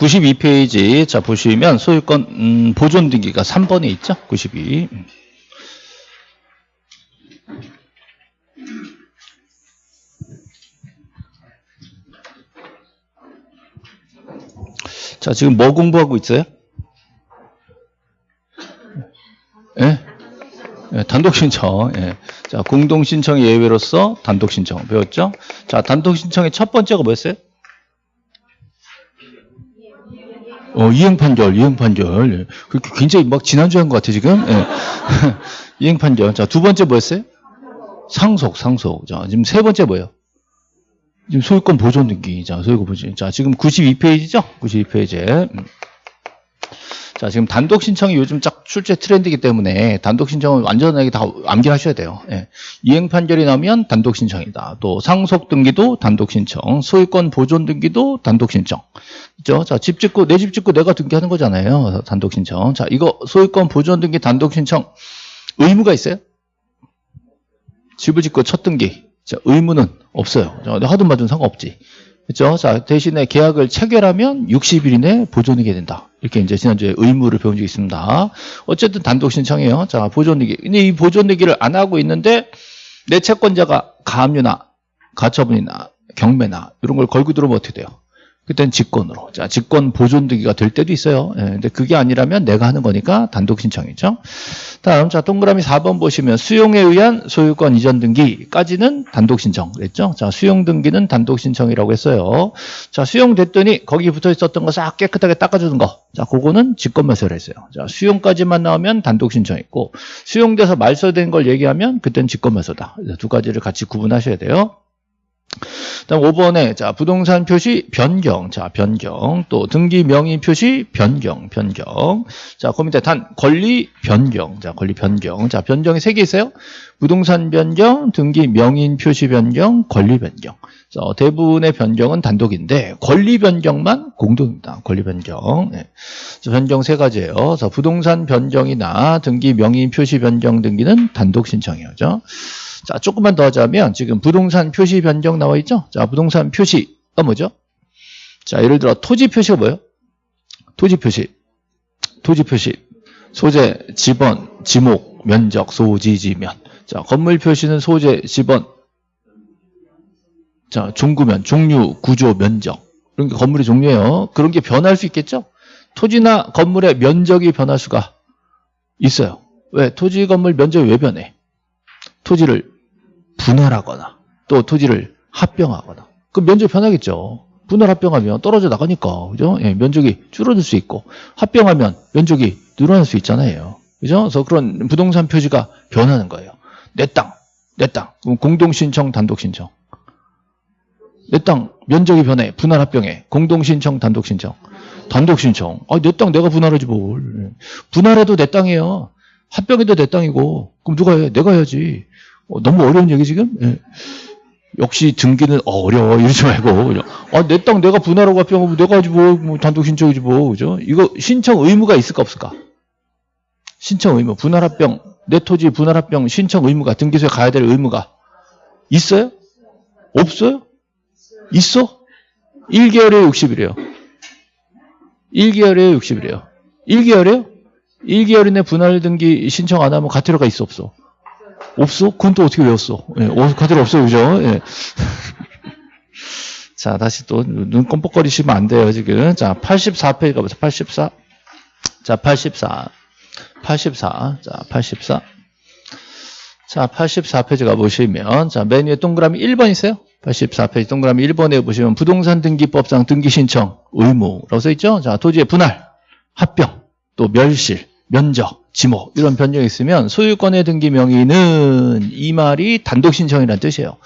92페이지 자 보시면 소유권 음, 보존 등기가 3번에 있죠. 92. 자 지금 뭐 공부하고 있어요? 예? 예, 단독 신청. 예. 자, 공동 신청 예외로서 단독 신청 배웠죠? 자, 단독 신청의 첫 번째가 뭐였어요? 어, 이행 판결, 이행 판결. 예. 그렇게 굉장히 막 지난주에 한 것 같아, 지금. 예. 이행 판결. 자, 두 번째 뭐였어요? 상속, 상속. 자, 지금 세 번째 뭐예요? 지금 소유권 보존 등기. 자, 소유권 보존. 자, 지금 92페이지죠? 92페이지에. 음. 자, 지금 단독 신청이 요즘 쫙 출제 트렌드이기 때문에 단독 신청은 완전하게 다 암기하셔야 돼요. 예. 이행 판결이 나면 단독 신청이다. 또 상속 등기도 단독 신청, 소유권 보존 등기도 단독 신청. 그죠? 자, 집 짓고 내 집 짓고 내가 등기하는 거잖아요. 단독 신청. 자, 이거 소유권 보존 등기 단독 신청 의무가 있어요? 집을 짓고 첫 등기. 자, 의무는 없어요. 하든 말든 상관없지. 그죠? 자, 대신에 계약을 체결하면 60일 이내 보존하게 된다. 이렇게 이제 지난주에 의무를 배운 적이 있습니다. 어쨌든 단독 신청이에요. 자, 보존내기. 근데 이 보존내기를 안 하고 있는데 내 채권자가 가압류나 가처분이나 경매나 이런 걸 걸고 들어오면 어떻게 돼요? 그때는 직권으로. 자, 직권 보존등기가 될 때도 있어요. 예, 근데 그게 아니라면 내가 하는 거니까 단독 신청이죠. 다음, 자, 동그라미 4번 보시면 수용에 의한 소유권 이전 등기까지는 단독 신청 그랬죠? 자, 수용 등기는 단독 신청이라고 했어요. 자, 수용됐더니 거기 붙어 있었던 거 싹 깨끗하게 닦아주는 거. 자, 그거는 직권 매수를 했어요. 자, 수용까지만 나오면 단독 신청 있고 수용돼서 말소된 걸 얘기하면 그때는 직권 매수다. 두 가지를 같이 구분하셔야 돼요. 다음 5번에 자 부동산 표시 변경. 자 변경. 또 등기 명의 표시 변경 변경. 자그 밑에 단 권리 변경. 자 권리 변경. 자 변경이 세 개 있어요. 부동산 변경 등기 명인 표시 변경 권리 변경. 자, 대부분의 변경은 단독인데 권리 변경만 공동입니다. 권리 변경. 네. 자, 변경 세 가지예요. 자 부동산 변경이나 등기 명의 표시 변경 등기는 단독 신청이죠 자, 조금만 더 하자면 지금 부동산 표시 변경 나와 있죠? 자, 부동산 표시가 뭐죠? 자, 예를 들어 토지 표시가 뭐예요? 토지 표시. 토지 표시. 소재, 지번, 지목, 면적, 소지, 지면. 자, 건물 표시는 소재, 지번. 자, 종구면, 종류, 구조, 면적. 그런 게 건물의 종류예요. 그런 게 변할 수 있겠죠? 토지나 건물의 면적이 변할 수가 있어요. 왜? 토지 건물 면적이 왜 변해? 토지를 분할하거나 또 토지를 합병하거나 그 면적이 변하겠죠. 분할 합병하면 떨어져 나가니까 그죠? 예, 면적이 줄어들 수 있고 합병하면 면적이 늘어날 수 있잖아요. 그죠? 그래서 그런 부동산 표지가 변하는 거예요. 내 땅, 내 땅. 공동 신청, 단독 신청. 내 땅 면적이 변해. 분할 합병해. 공동 신청, 단독 신청. 단독 신청. 아, 내 땅 내가 분할하지 뭘. 분할해도 내 땅이에요. 합병해도 내 땅이고. 그럼 누가 해? 내가 해야지. 어, 너무 어려운 얘기 지금? 예. 역시 등기는 어려워 이러지 말고 아, 내 땅 내가 분할하고 합병하면 내가 하지 뭐, 뭐 단독 신청이지 뭐 그죠? 이거 신청 의무가 있을까 없을까? 신청 의무 분할 합병 내 토지 분할 합병 신청 의무가 등기소에 가야 될 의무가 있어요? 없어요? 있어? 1개월에 60일이에요. 1개월에 60일이에요. 1개월에요? 1개월 이내 분할 등기 신청 안 하면 가태료가 있어 없어? 없어? 그건 또 어떻게 외웠어? 예, 가태료 없어 그죠? 예. 자, 다시 또 눈 껌뻑거리시면 안 돼요, 지금. 자, 84페이지 가보세요. 84. 자, 84. 84. 자, 84. 자, 84페이지 가보시면, 자, 맨 위에 동그라미 1번 있어요? 84페이지 동그라미 1번에 보시면 부동산 등기법상 등기 신청 의무라고 써 있죠? 자, 토지의 분할, 합병, 또 멸실, 면적, 지목 이런 변경이 있으면 소유권의 등기 명의는 이 말이 단독 신청이라는 뜻이에요.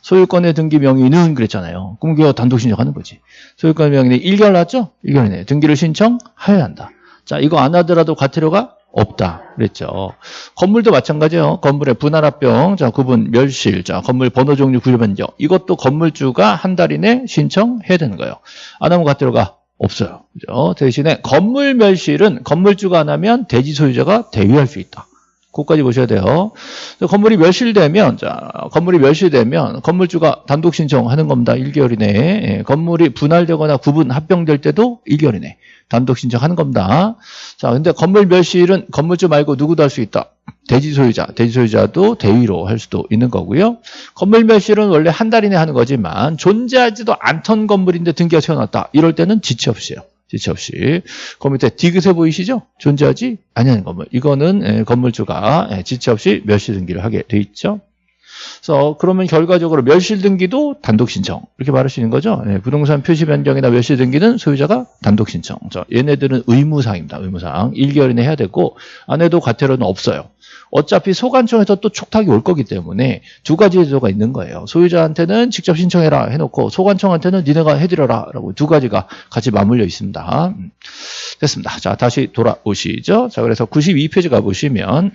소유권의 등기 명의는 그랬잖아요. 그럼 그거 단독 신청하는 거지. 소유권의 명의는 1개월 났죠? 1개월 이내 등기를 신청하여야 한다. 자, 이거 안 하더라도 과태료가 없다. 그랬죠. 건물도 마찬가지예요. 건물의 분할합병, 자, 구분, 멸실, 자, 건물 번호 종류 구조 변경. 이것도 건물주가 한 달 이내 신청해야 되는 거예요. 안 하면 과태료가 없어요. 그죠? 대신에 건물 멸실은 건물주가 안 하면 대지 소유자가 대위할 수 있다. 그것까지 보셔야 돼요. 건물이 멸실되면, 자, 건물이 멸실되면 건물주가 단독 신청하는 겁니다. 1개월 이내에. 예, 건물이 분할되거나 구분, 합병될 때도 1개월 이내 단독 신청하는 겁니다. 자, 근데 건물 멸실은 건물주 말고 누구도 할 수 있다. 대지 소유자, 대지 소유자도 대위로 할 수도 있는 거고요. 건물 멸실은 원래 한 달 이내 하는 거지만 존재하지도 않던 건물인데 등기가 세워놨다. 이럴 때는 지체 없이요. 지체 없이. 그 밑에 디귿에 보이시죠? 존재하지 아니하는 건물. 이거는 예, 건물주가 예, 지체 없이 멸실 등기를 하게 돼 있죠. 그래서 그러면 결과적으로 멸실 등기도 단독 신청 이렇게 말할 수 있는 거죠. 예, 부동산 표시 변경이나 멸실 등기는 소유자가 단독 신청. 저 얘네들은 의무사항입니다. 의무사항. 1개월 이내 해야 되고 안 해도 과태료는 없어요. 어차피 소관청에서 또 촉탁이 올 거기 때문에 두 가지 제도가 있는 거예요. 소유자한테는 직접 신청해라 해놓고 소관청한테는 니네가 해드려라 라고 두 가지가 같이 맞물려 있습니다. 음, 됐습니다. 자 다시 돌아오시죠. 자 그래서 92페이지 가보시면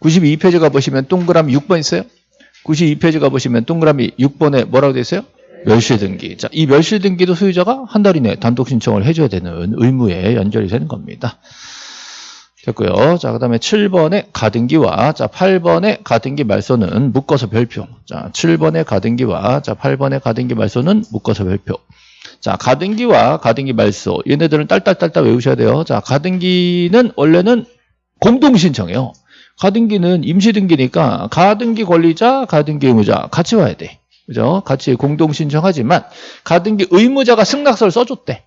92페이지 가보시면 동그라미 6번 있어요. 92페이지 가보시면 동그라미 6번에 뭐라고 되어 있어요? 멸실 등기. 자, 이 멸실 등기도 소유자가 한 달 이내 단독 신청을 해줘야 되는 의무에 연결이 되는 겁니다. 됐고요. 자, 그 다음에 7번의 가등기와 자, 8번의 가등기 말소는 묶어서 별표. 자, 7번의 가등기와 자, 8번의 가등기 말소는 묶어서 별표. 자, 가등기와 가등기 말소. 얘네들은 딸딸딸딸 외우셔야 돼요. 자, 가등기는 원래는 공동신청이에요. 가등기는 임시등기니까 가등기 권리자, 가등기 의무자 같이 와야 돼. 그죠? 같이 공동신청하지만 가등기 의무자가 승낙서를 써줬대.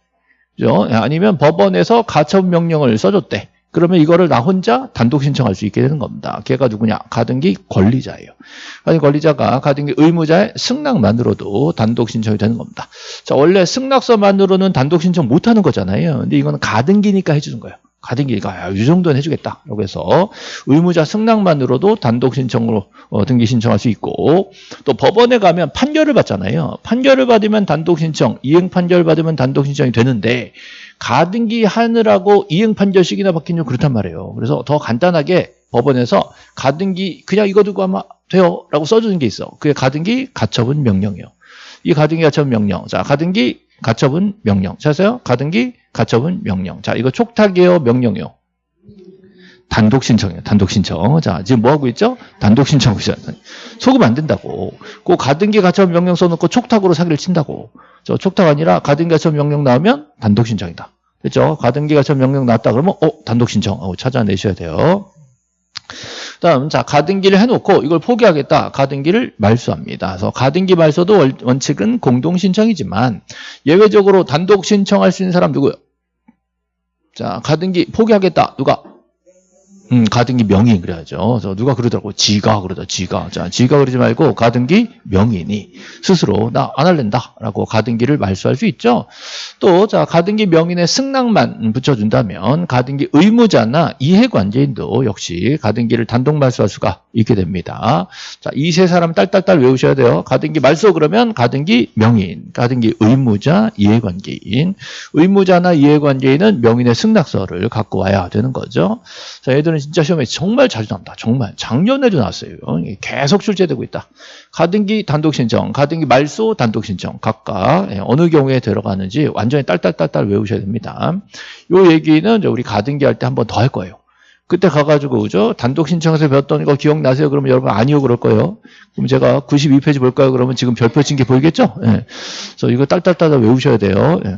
그죠? 아니면 법원에서 가처분 명령을 써줬대. 그러면 이거를 나 혼자 단독 신청할 수 있게 되는 겁니다. 걔가 누구냐? 가등기 권리자예요. 가등기 권리자가 가등기 의무자의 승낙만으로도 단독 신청이 되는 겁니다. 자, 원래 승낙서만으로는 단독 신청 못 하는 거잖아요. 근데 이거는 가등기니까 해주는 거예요. 가등기가 이 정도는 해주겠다 라고 해서 의무자 승낙만으로도 단독 신청으로 어, 등기 신청할 수 있고 또 법원에 가면 판결을 받잖아요. 판결을 받으면 단독 신청, 이행 판결 받으면 단독 신청이 되는데 가등기 하느라고 이행 판결식이나 받긴 좀 그렇단 말이에요. 그래서 더 간단하게 법원에서 가등기 그냥 이거 두고 하면 돼요 라고 써주는 게 있어. 그게 가등기 가처분 명령이에요. 이 가등기 가처분 명령. 자, 가등기 가처분 명령. 찾으세요? 가등기 가처분 명령. 자, 이거 촉탁이에요, 명령이요. 단독 신청이에요. 단독 신청. 자, 지금 뭐 하고 있죠? 단독 신청하고 있어요. 속으면 안 된다고. 그 가등기 가처분 명령 써놓고 촉탁으로 사기를 친다고. 저 촉탁 아니라 가등기 가처분 명령 나오면 단독 신청이다. 됐죠? 가등기 가처분 명령 나왔다 그러면 어, 단독 신청 하고 찾아내셔야 돼요. 다음 자 가등기를 해놓고 이걸 포기하겠다 가등기를 말소합니다. 그래서 가등기 말소도 원칙은 공동 신청이지만 예외적으로 단독 신청할 수 있는 사람 누구요? 자 가등기 포기하겠다 누가? 음, 가등기 명의 그래야죠. 그래서 누가 그러더라고. 지가 그러다, 지가. 자, 지가 그러지 말고 가등기 명인이 스스로 나 안 할랜다. 라고 가등기를 말소할 수 있죠. 또, 자, 가등기 명인의 승낙만 붙여 준다면 가등기 의무자나 이해관계인도 역시 가등기를 단독 말소할 수가 있게 됩니다. 자, 이 세 사람 딸딸딸 외우셔야 돼요. 가등기 말소 그러면 가등기 명인, 가등기 의무자, 이해관계인. 의무자나 이해관계인은 명인의 승낙서를 갖고 와야 되는 거죠. 자, 얘들 은 진짜 시험에 정말 자주 나온다. 정말. 작년에도 나왔어요. 계속 출제되고 있다. 가등기 단독 신청, 가등기 말소 단독 신청 각각 예, 어느 경우에 들어가는지 완전히 딸딸딸딸 외우셔야 됩니다. 요 얘기는 우리 가등기 할 때 한 번 더 할 거예요. 그때 가가지고 그죠? 단독 신청해서 배웠던 거 기억나세요? 그러면 여러분 아니요 그럴 거예요. 그럼 제가 92페이지 볼까요? 그러면 지금 별표 친 게 보이겠죠? 예. 그래서 이거 딸딸딸 외우셔야 돼요. 예.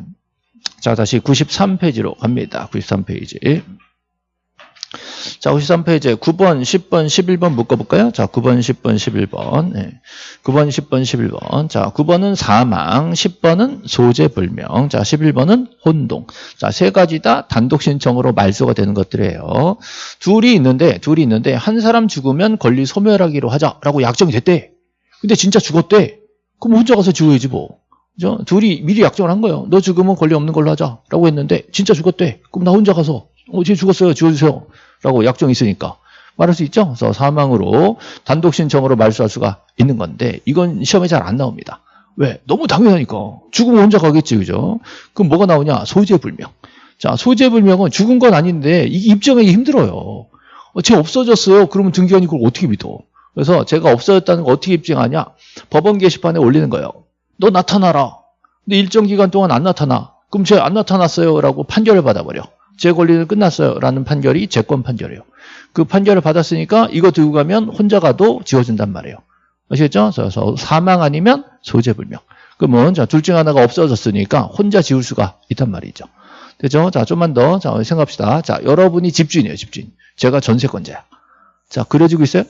자 다시 93페이지로 갑니다. 93페이지. 자, 53페이지에 9번, 10번, 11번 묶어볼까요? 자, 9번, 10번, 11번. 네. 9번, 10번, 11번. 자, 9번은 사망, 10번은 소재불명, 자, 11번은 혼동. 자, 세 가지 다 단독 신청으로 말소가 되는 것들이에요. 둘이 있는데, 둘이 있는데, 한 사람 죽으면 권리 소멸하기로 하자라고 약정이 됐대. 근데 진짜 죽었대. 그럼 혼자 가서 죽어야지 뭐. 그죠? 둘이 미리 약정을 한 거예요. 너 죽으면 권리 없는 걸로 하자라고 했는데 진짜 죽었대. 그럼 나 혼자 가서 어, 쟤 죽었어요. 지워주세요. 라고 약정이 있으니까. 말할 수 있죠? 그래서 사망으로 단독 신청으로 말소할 수가 있는 건데 이건 시험에 잘 안 나옵니다. 왜? 너무 당연하니까. 죽으면 혼자 가겠지, 그죠? 그럼 뭐가 나오냐? 소재불명. 자, 소재불명은 죽은 건 아닌데 이게 입증하기 힘들어요. 어, 쟤 없어졌어요. 그러면 등기관이 그걸 어떻게 믿어? 그래서 제가 없어졌다는 거 어떻게 입증하냐? 법원 게시판에 올리는 거예요. 너 나타나라. 근데 일정 기간 동안 안 나타나. 그럼 쟤 안 나타났어요. 라고 판결을 받아버려. 제 권리는 끝났어요. 라는 판결이 재권 판결이에요. 그 판결을 받았으니까 이거 들고 가면 혼자 가도 지워진단 말이에요. 아시겠죠? 그래서 사망 아니면 소재불명. 그러면 자, 둘 중 하나가 없어졌으니까 혼자 지울 수가 있단 말이죠. 되죠? 자, 좀만 더 자, 생각합시다. 자, 여러분이 집주인이에요, 집주인. 제가 전세권자야. 자, 그려지고 있어요?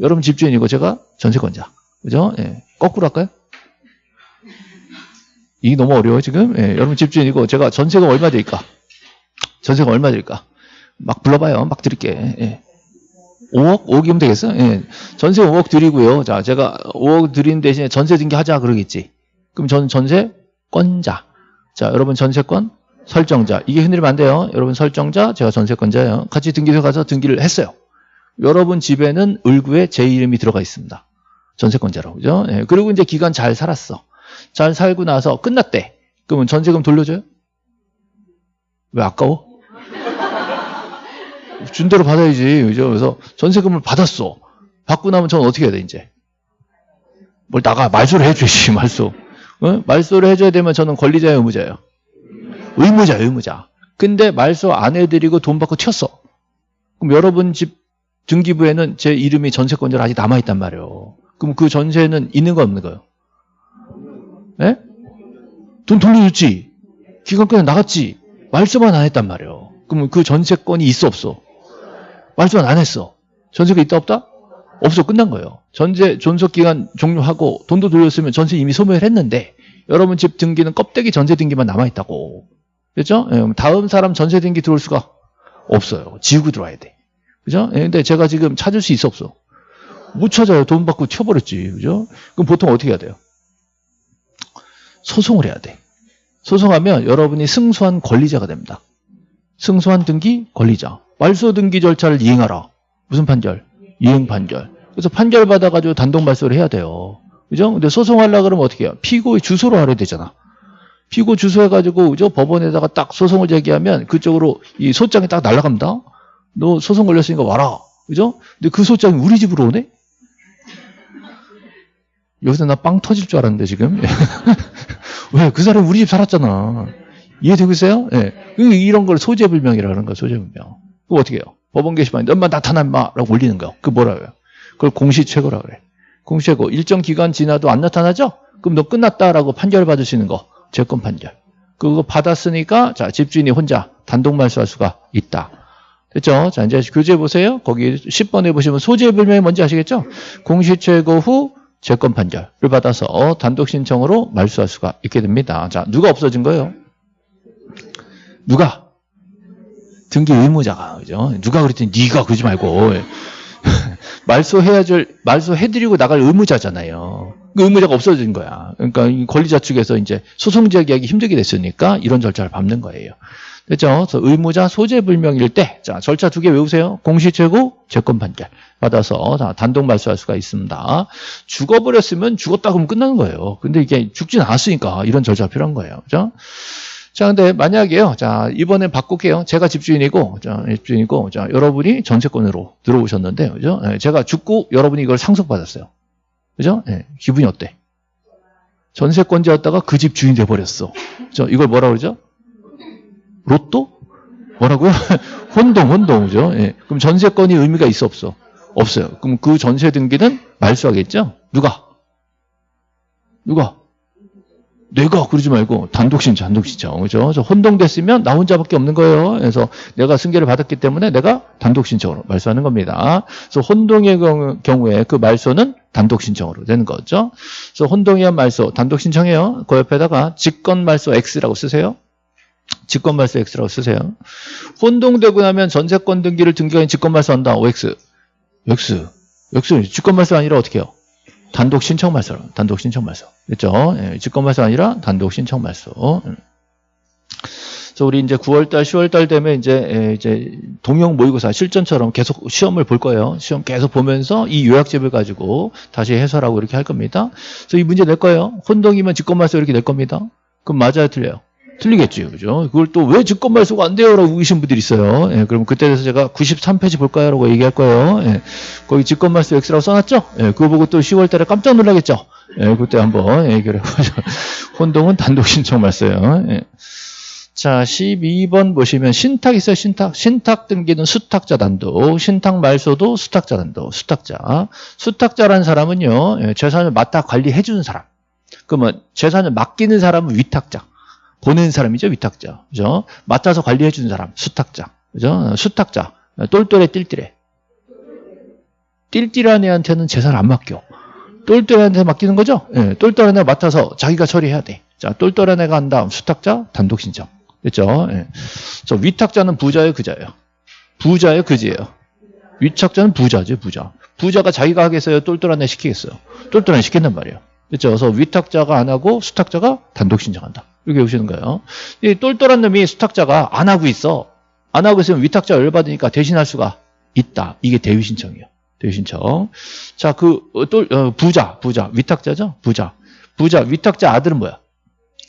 여러분 집주인이고 제가 전세권자. 그죠? 예. 거꾸로 할까요? 이게 너무 어려워 지금. 예. 여러분 집주인이고 제가 전세가 얼마 될까? 전세가 얼마 될까? 막 불러봐요. 막 드릴게. 예. 5억? 5억이면 되겠어? 예. 전세 5억 드리고요. 자, 제가 5억 드린 대신에 전세 등기하자 그러겠지. 그럼 저는 전세권자. 자, 여러분 전세권 설정자. 이게 흔들리면 안 돼요. 여러분 설정자, 제가 전세권자예요. 같이 등기소 가서 등기를 했어요. 여러분 집에는 을구에 제 이름이 들어가 있습니다. 전세권자로. 그죠? 예. 그리고 이제 기간 잘 살았어. 잘 살고 나서 끝났대. 그러면 전세금 돌려줘요? 왜 아까워? 준 대로 받아야지. 그죠? 그래서 전세금을 받았어. 받고 나면 저는 어떻게 해야 돼, 이제? 뭘 나가, 말소를 해줘야지, 말소. 어? 말소를 해줘야 되면 저는 권리자예요, 의무자예요? 의무자, 의무자. 근데 말소 안 해드리고 돈 받고 튀었어. 그럼 여러분 집 등기부에는 제 이름이 전세권자로 아직 남아있단 말이에요. 그럼 그 전세는 있는 거 없는 거예요? 예? 돈 돌려줬지. 기간 끝에 나갔지. 말소만 안 했단 말이에요. 그러면 그 전세권이 있어 없어? 말소만 안 했어. 전세가 있다 없다? 없어 끝난 거예요. 전세 존속 기간 종료하고 돈도 돌렸으면 전세 이미 소멸 했는데 여러분 집 등기는 껍데기 전세 등기만 남아 있다고. 그렇죠? 예, 다음 사람 전세 등기 들어올 수가 없어요. 지우고 들어와야 돼. 그죠? 예, 근데 제가 지금 찾을 수 있어 없어? 못 찾아요. 돈 받고 튀어버렸지. 그죠? 그럼 보통 어떻게 해야 돼요? 소송을 해야 돼. 소송하면 여러분이 승소한 권리자가 됩니다. 승소한 등기 권리자. 말소 등기 절차를 이행하라. 무슨 판결? 이행 판결. 그래서 판결 받아가지고 단독 말소를 해야 돼요. 그죠? 근데 소송하려 그러면 어떻게 해요? 피고의 주소로 하려 되잖아. 피고 주소 해가지고 그죠? 법원에다가 딱 소송을 제기하면 그쪽으로 이 소장이 딱 날아갑니다. 너 소송 걸렸으니까 와라. 그죠? 근데 그 소장이 우리 집으로 오네? 여기서 나 빵 터질 줄 알았는데 지금. 왜? 그 사람 우리 집 살았잖아. 이해되고 있어요? 예. 네. 이런 걸 소재불명이라는 거야, 소재불명. 그거 어떻게 해요? 법원 게시판에 엄마 나타나 마 라고 올리는 거. 그 뭐라 고해요 그걸 공시최고라 그래. 공시최고. 일정 기간 지나도 안 나타나죠? 그럼 너 끝났다라고 판결 받을 수 있는 거. 재권 판결. 그거 받았으니까 자 집주인이 혼자 단독 말소할 수가 있다. 됐죠? 자 이제 교재 보세요. 거기 10번에 보시면 소재불명이 뭔지 아시겠죠? 공시최고 후 재권 판결을 받아서 단독 신청으로 말소할 수가 있게 됩니다. 자 누가 없어진 거예요? 누가? 등기 의무자가 그죠? 누가 그랬더니 네가 그러지 말고 말소해야 될 말소해드리고 나갈 의무자잖아요. 그 의무자가 없어진 거야. 그러니까 권리자 측에서 이제 소송 제기하기 힘들게 됐으니까 이런 절차를 밟는 거예요. 됐죠? 그래서 의무자 소재 불명일 때, 자, 절차 두 개 외우세요. 공시최고, 재권 판결. 받아서 자, 단독 말소할 수가 있습니다. 죽어버렸으면 죽었다 그러면 끝나는 거예요. 근데 이게 죽진 않았으니까 이런 절차가 필요한 거예요. 그죠? 자, 근데 만약에요. 자, 이번엔 바꿀게요. 제가 집주인이고, 자, 집주인이고, 자, 여러분이 전세권으로 들어오셨는데, 그죠? 네, 제가 죽고 여러분이 이걸 상속받았어요. 그죠? 네, 기분이 어때? 전세권자였다가 그 집 주인 돼버렸어. 그죠? 이걸 뭐라 그러죠? 로또? 뭐라고요? 혼동, 혼동, 그죠? 네. 그럼 전세권이 의미가 있어, 없어? 없어요. 그럼 그 전세 등기는 말소하겠죠? 누가? 누가? 내가 그러지 말고 단독 신청, 단독 신청. 그죠? 저 혼동됐으면 나 혼자밖에 없는 거예요. 그래서 내가 승계를 받았기 때문에 내가 단독 신청으로 말소하는 겁니다. 그래서 혼동의 경우에 그 말소는 단독 신청으로 되는 거죠. 그래서 혼동이한 말소, 단독 신청이에요. 그 옆에다가 직권 말소 X라고 쓰세요. 직권 말소 X라고 쓰세요. 혼동되고 나면 전세권 등기를 등기한 직권 말소한다. OX. X. X. 직권 말소 아니라 어떻게 해요? 단독 신청 말소, 단독 신청 말소. 그렇죠? 예, 직권 말소 아니라 단독 신청 말소. 음. 그래서 우리 이제 9월달, 10월달 되면 이제 예, 이제 동영 모의고사 실전처럼 계속 시험을 볼 거예요. 시험 계속 보면서 이 요약집을 가지고 다시 해설하고 이렇게 할 겁니다. 그래서 이 문제 낼 거예요. 혼동이면 직권 말소 이렇게 낼 겁니다. 그럼 맞아요, 틀려요? 틀리겠죠. 그죠? 그걸 또왜 직권 말소가 안 돼요? 라고 우기신 분들이 있어요. 예, 그럼 그때 돼서 제가 93페이지 볼까요? 라고 얘기할 거예요. 예, 거기 직권 말소 X라고 써놨죠? 예, 그거 보고 또 10월 달에 깜짝 놀라겠죠? 예, 그때 한번 얘기를 해보죠. 혼동은 단독 신청 말소예요. 예. 자, 12번 보시면 신탁 있어요, 신탁. 신탁 등기는 수탁자 단독, 신탁 말소도 수탁자 단독, 수탁자. 수탁자라는 사람은요, 예, 재산을 맡아 관리해 주는 사람. 그러면 재산을 맡기는 사람은 위탁자. 보낸 사람이죠, 위탁자. 그죠? 맡아서 관리해 주는 사람, 수탁자. 그죠? 수탁자. 똘똘해, 띨띨해. 띨띨한 애한테는 재산을 안 맡겨. 똘똘한 애한테 맡기는 거죠? 예, 똘똘한 애 맡아서 자기가 처리해야 돼. 자, 똘똘한 애가 한 다음 수탁자 단독 신청. 됐죠? 예. 저 위탁자는 부자예요, 그자예요? 부자예요, 그지예요? 위탁자는 부자죠, 부자. 부자가 자기가 하겠어요, 똘똘한 애 시키겠어요? 똘똘한 애 시킨단 말이에요. 그렇죠? 그래서 위탁자가 안 하고 수탁자가 단독 신청한다. 이렇게 보시는 거예요. 이 똘똘한 놈이 수탁자가 안 하고 있어. 안 하고 있으면 위탁자 열받으니까 대신할 수가 있다. 이게 대위 신청이에요. 대위 신청. 자, 그 똘, 어, 부자, 부자, 위탁자죠? 부자. 부자, 위탁자 아들은 뭐야?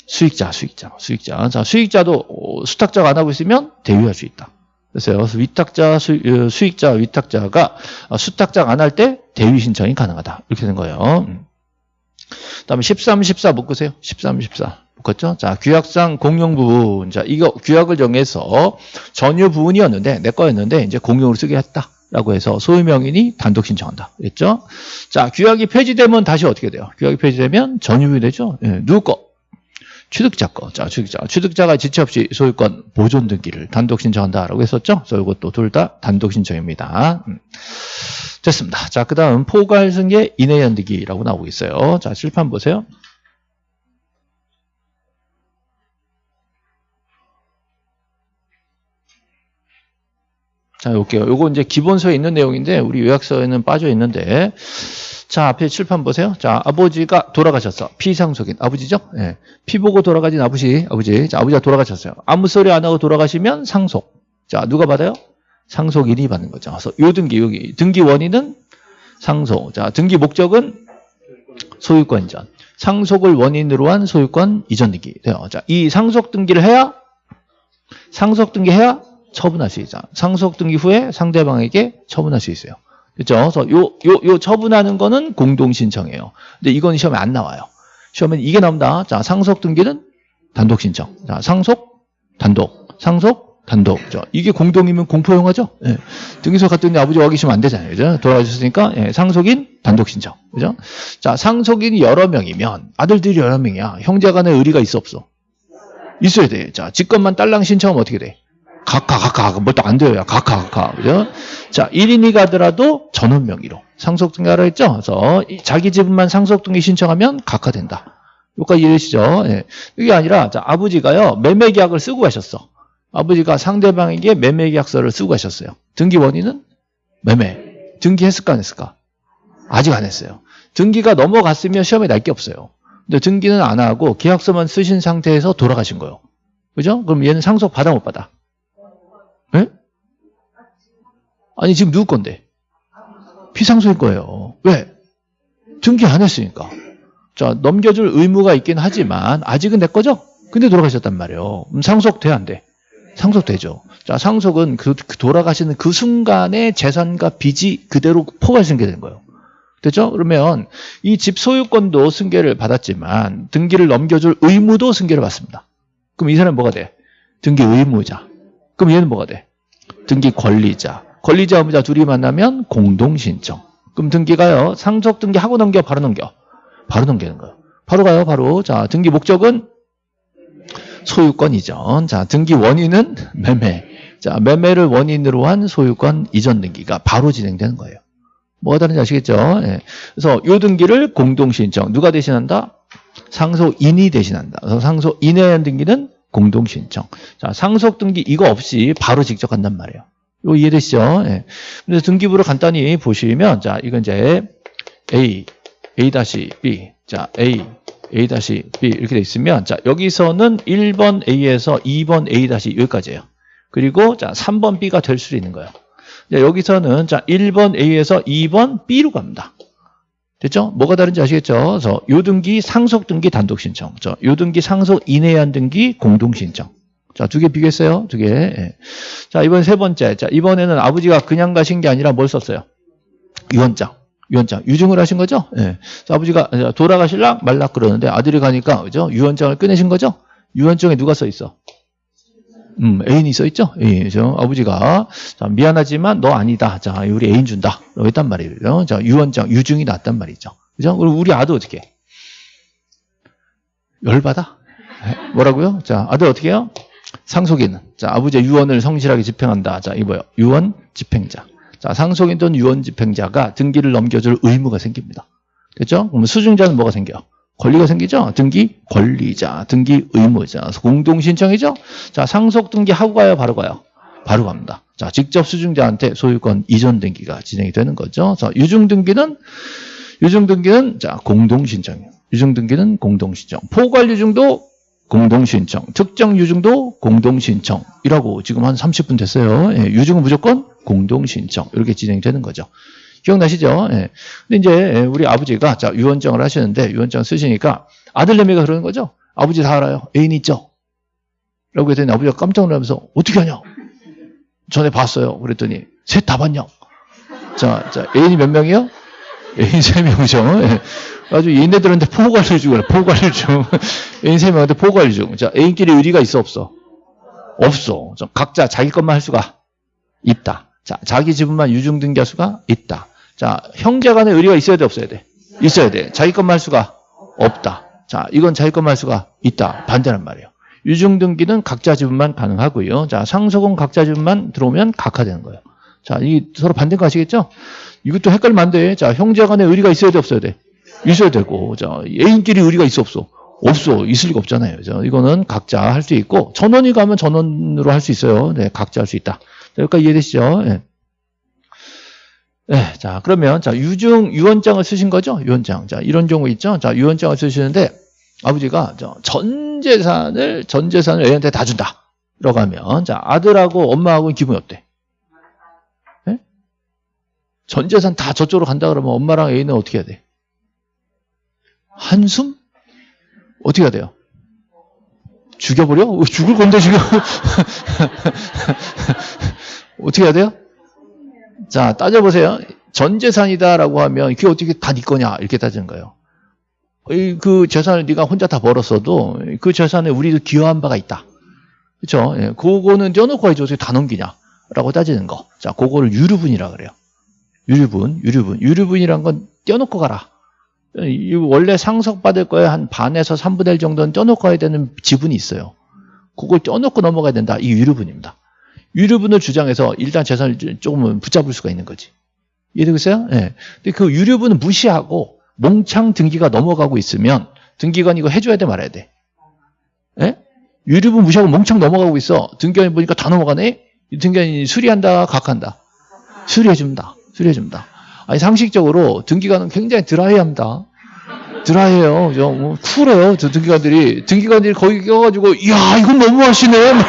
수익자, 수익자, 수익자. 자, 수익자도 어, 수탁자가 안 하고 있으면 대위할 수 있다. 그래서 위탁자, 수, 어, 수익자, 위탁자가 어, 수탁자가 안할 때 대위 신청이 가능하다. 이렇게 된 거예요. 음. 다음에 13, 14 묶으세요. 13, 14. 묶었죠? 자, 규약상 공용 부분. 자, 이거 규약을 정해서 전유 부분이었는데, 내 거였는데, 이제 공용으로 쓰게 했다. 라고 해서 소유명인이 단독 신청한다. 그랬죠? 자, 규약이 폐지되면 다시 어떻게 돼요? 규약이 폐지되면 전유이 되죠? 예, 누구 거? 취득자 거. 자, 취득자. 취득자가 지체 없이 소유권 보존 등기를 단독 신청한다라고 했었죠? 그래서 이것도 둘 다 단독 신청입니다. 음. 됐습니다. 자, 그 다음 포괄 승계 인해 연득이라고 나오고 있어요. 자, 실판 보세요. 자, 볼게요. 요거 이제 기본서에 있는 내용인데 우리 요약서에는 빠져 있는데 자, 앞에 칠판 보세요. 자, 아버지가 돌아가셨어. 피상속인 아버지죠? 예. 피 보고 돌아가신 아버지, 아버지. 자, 아버지가 돌아가셨어요. 아무 소리 안 하고 돌아가시면 상속. 자, 누가 받아요? 상속인이 받는 거죠. 그래서 요 등기 여기 등기 원인은 상속. 자, 등기 목적은 소유권 이전. 상속을 원인으로 한 소유권 이전 등기 돼요. 자, 이 상속 등기를 해야 상속 등기 해야 처분할 수 있죠. 상속 등기 후에 상대방에게 처분할 수 있어요. 그렇죠? 그래서 요, 요, 요 처분하는 거는 공동 신청이에요. 근데 이건 시험에 안 나와요. 시험에 이게 나옵니다. 자, 상속 등기는 단독 신청. 자, 상속 단독. 상속 단독. 죠 이게 공동이면 공포영화죠? 예. 등기소 갔더니 아버지 와 계시면 안 되잖아요. 그죠? 돌아가셨으니까, 예. 상속인 단독 신청. 그죠? 자, 상속인이 여러 명이면 아들들이 여러 명이야. 형제 간에 의리가 있어, 없어? 있어야 돼. 자, 직권만 딸랑 신청하면 어떻게 돼? 각각, 각각. 뭐또안 돼요. 각각, 각각. 그죠? 자, 1인이 가더라도 전원 명의로. 상속등기 하라 했죠? 그래서 자기 집만 상속등기 신청하면 각하 된다. 여기까지 이해되시죠? 예. 이게 아니라, 자, 아버지가요, 매매계약을 쓰고 가셨어. 아버지가 상대방에게 매매 계약서를 쓰고 가셨어요. 등기 원인은 매매. 등기했을까 안 했을까? 아직 안 했어요. 등기가 넘어갔으면 시험에 날 게 없어요. 근데 등기는 안 하고 계약서만 쓰신 상태에서 돌아가신 거예요. 그죠? 그럼 얘는 상속 받아 못 받아? 네? 아니 지금 누구 건데? 피상속일 거예요. 왜? 등기 안 했으니까. 자 넘겨줄 의무가 있긴 하지만 아직은 내 거죠? 근데 돌아가셨단 말이에요. 상속 돼 안 돼? 상속되죠. 자, 상속은 그, 그 돌아가시는 그 순간에 재산과 빚이 그대로 포괄 승계되는 거예요. 됐죠? 그러면 이 집 소유권도 승계를 받았지만 등기를 넘겨줄 의무도 승계를 받습니다. 그럼 이 사람은 뭐가 돼? 등기 의무자. 그럼 얘는 뭐가 돼? 등기 권리자. 권리자, 의무자 둘이 만나면 공동 신청. 그럼 등기가요. 상속 등기 하고 넘겨, 바로 넘겨. 바로 넘기는 거예요. 바로 가요, 바로. 자, 등기 목적은 소유권 이전. 자, 등기 원인은 매매. 자, 매매를 원인으로 한 소유권 이전 등기가 바로 진행되는 거예요. 뭐가 다른지 아시겠죠? 예. 그래서 요 등기를 공동신청. 누가 대신한다? 상속인이 대신한다. 그래서 상속인에 대한 등기는 공동신청. 자, 상속 등기 이거 없이 바로 직접 간단 말이에요. 이거 이해되시죠? 예. 그래서 등기부를 간단히 보시면, 자, 이건 이제 A, A-B. 자, A, A-B 이렇게 돼 있으면 자 여기서는 1번 A에서 2번 A- 여기까지예요. 그리고 자 3번 B가 될 수도 있는 거예요. 자, 여기서는 자 1번 A에서 2번 B로 갑니다. 됐죠? 뭐가 다른지 아시겠죠? 그래서 요등기 상속 등기 단독 신청. 저 요등기 상속 인해한 등기 공동 신청. 자, 두 개 비교했어요. 두 개. 예. 자, 이번 세 번째. 자, 이번에는 아버지가 그냥 가신 게 아니라 뭘 썼어요? 유언장. 유언장. 유증을 하신 거죠? 예. 아버지가 돌아가실락 말락 그러는데 아들이 가니까 그죠? 유언장을 꺼내신 거죠? 유언장에 누가 써 있어? 음, 애인이 써 있죠? 애인이죠. 아버지가, 자, 미안하지만 너 아니다. 자, 우리 애인 준다. 했단 말이에요. 자, 유언장, 유증이 났단 말이죠. 그죠? 그리고 우리 아들 어떻게 해? 열받아? 에? 뭐라고요? 자, 아들 어떻게 해요? 상속인. 자, 아버지의 유언을 성실하게 집행한다. 자, 이거요. 유언 집행자. 자, 상속인 또는 유언 집행자가 등기를 넘겨줄 의무가 생깁니다. 됐죠? 그러면 수증자는 뭐가 생겨? 권리가 생기죠? 등기 권리자, 등기 의무자, 공동 신청이죠? 자, 상속 등기 하고 가요, 바로 가요? 바로 갑니다. 자, 직접 수증자한테 소유권 이전 등기가 진행이 되는 거죠. 자, 유증 등기는 유증 등기는 자, 공동 신청이에요. 유증 등기는 공동 신청. 포괄 유증도 공동 신청. 특정 유증도 공동 신청이라고 지금 한 30분 됐어요. 예, 유증은 무조건 공동 신청. 이렇게 진행되는 거죠. 기억나시죠? 예. 근데 이제 우리 아버지가 자 유언장을 하시는데 유언장 쓰시니까 아들내미가 그러는 거죠. 아버지 다 알아요. 애인 있죠? 라고 했더니 아버지가 깜짝 놀라면서 어떻게 하냐? 전에 봤어요. 그랬더니 셋 다 봤냐? 자, 자 애인이 몇 명이요? 애인 세 명이죠. 예. 아주 얘네들한테 포괄을 주고 포괄을 주. 애인 세 명한테 포괄을 주고. 자, 애인끼리 의리가 있어 없어? 없어. 각자 자기 것만 할 수가 있다. 자, 자기 지분만 유증 등기할 수가 있다. 자, 형제 간에 의리가 있어야 돼, 없어야 돼? 있어야 돼. 자기 것만 할 수가 없다. 자, 이건 자기 것만 할 수가 있다. 반대란 말이에요. 유증 등기는 각자 지분만 가능하고요. 자, 상속은 각자 지분만 들어오면 각하되는 거예요. 자, 이 서로 반대인 거 아시겠죠? 이것도 헷갈리면 안 돼. 자, 형제 간에 의리가 있어야 돼, 없어야 돼? 있어야 되고, 자, 애인끼리 의리가 있어, 없어? 없어. 있을 리가 없잖아요. 자, 이거는 각자 할 수 있고, 전원이 가면 전원으로 할 수 있어요. 네, 각자 할 수 있다. 자, 여기까지 이해되시죠? 네. 네, 자, 그러면, 자, 유증, 유언장을 쓰신 거죠? 유언장. 자, 이런 경우 있죠? 자, 유언장을 쓰시는데, 아버지가 전 재산을, 전 재산을 애한테 다 준다. 라고 하면, 자, 아들하고 엄마하고는 기분이 어때? 네? 전 재산 다 저쪽으로 간다 그러면 엄마랑 애인은 어떻게 해야 돼? 한숨? 어떻게 해야 돼요? 죽여버려? 죽을 건데, 지금. 어떻게 해야 돼요? 자, 따져보세요. 전 재산이다라고 하면 그게 어떻게 다 네 거냐 이렇게 따지는 거예요. 그 재산을 네가 혼자 다 벌었어도 그 재산에 우리도 기여한 바가 있다. 그렇죠? 예, 그거는 떼어놓고 해야지 어떻게 다 넘기냐 라고 따지는 거. 자, 그거를 유류분이라 그래요. 유류분, 유류분. 유류분이란 건 떼어놓고 가라. 원래 상속받을 거에 한 반에서 3분의 1 정도는 떼어놓고 가야 되는 지분이 있어요. 그걸 떼어놓고 넘어가야 된다. 이 유류분입니다. 유류분을 주장해서 일단 재산을 조금은 붙잡을 수가 있는 거지. 이해되겠어요? 예. 네. 근데 그 유류분을 무시하고 몽창 등기가 넘어가고 있으면 등기관 이거 해줘야 돼 말아야 돼. 예? 유류분 무시하고 몽창 넘어가고 있어. 등기관이 보니까 다 넘어가네? 등기관이 수리한다, 각한다. 수리해줍니다. 수리해줍니다. 아니, 상식적으로 등기관은 굉장히 드라이합니다. 드라이해요. 뭐 쿨해요. 저 등기관들이. 등기관들이 거기 껴가지고, 이야, 이건 너무하시네.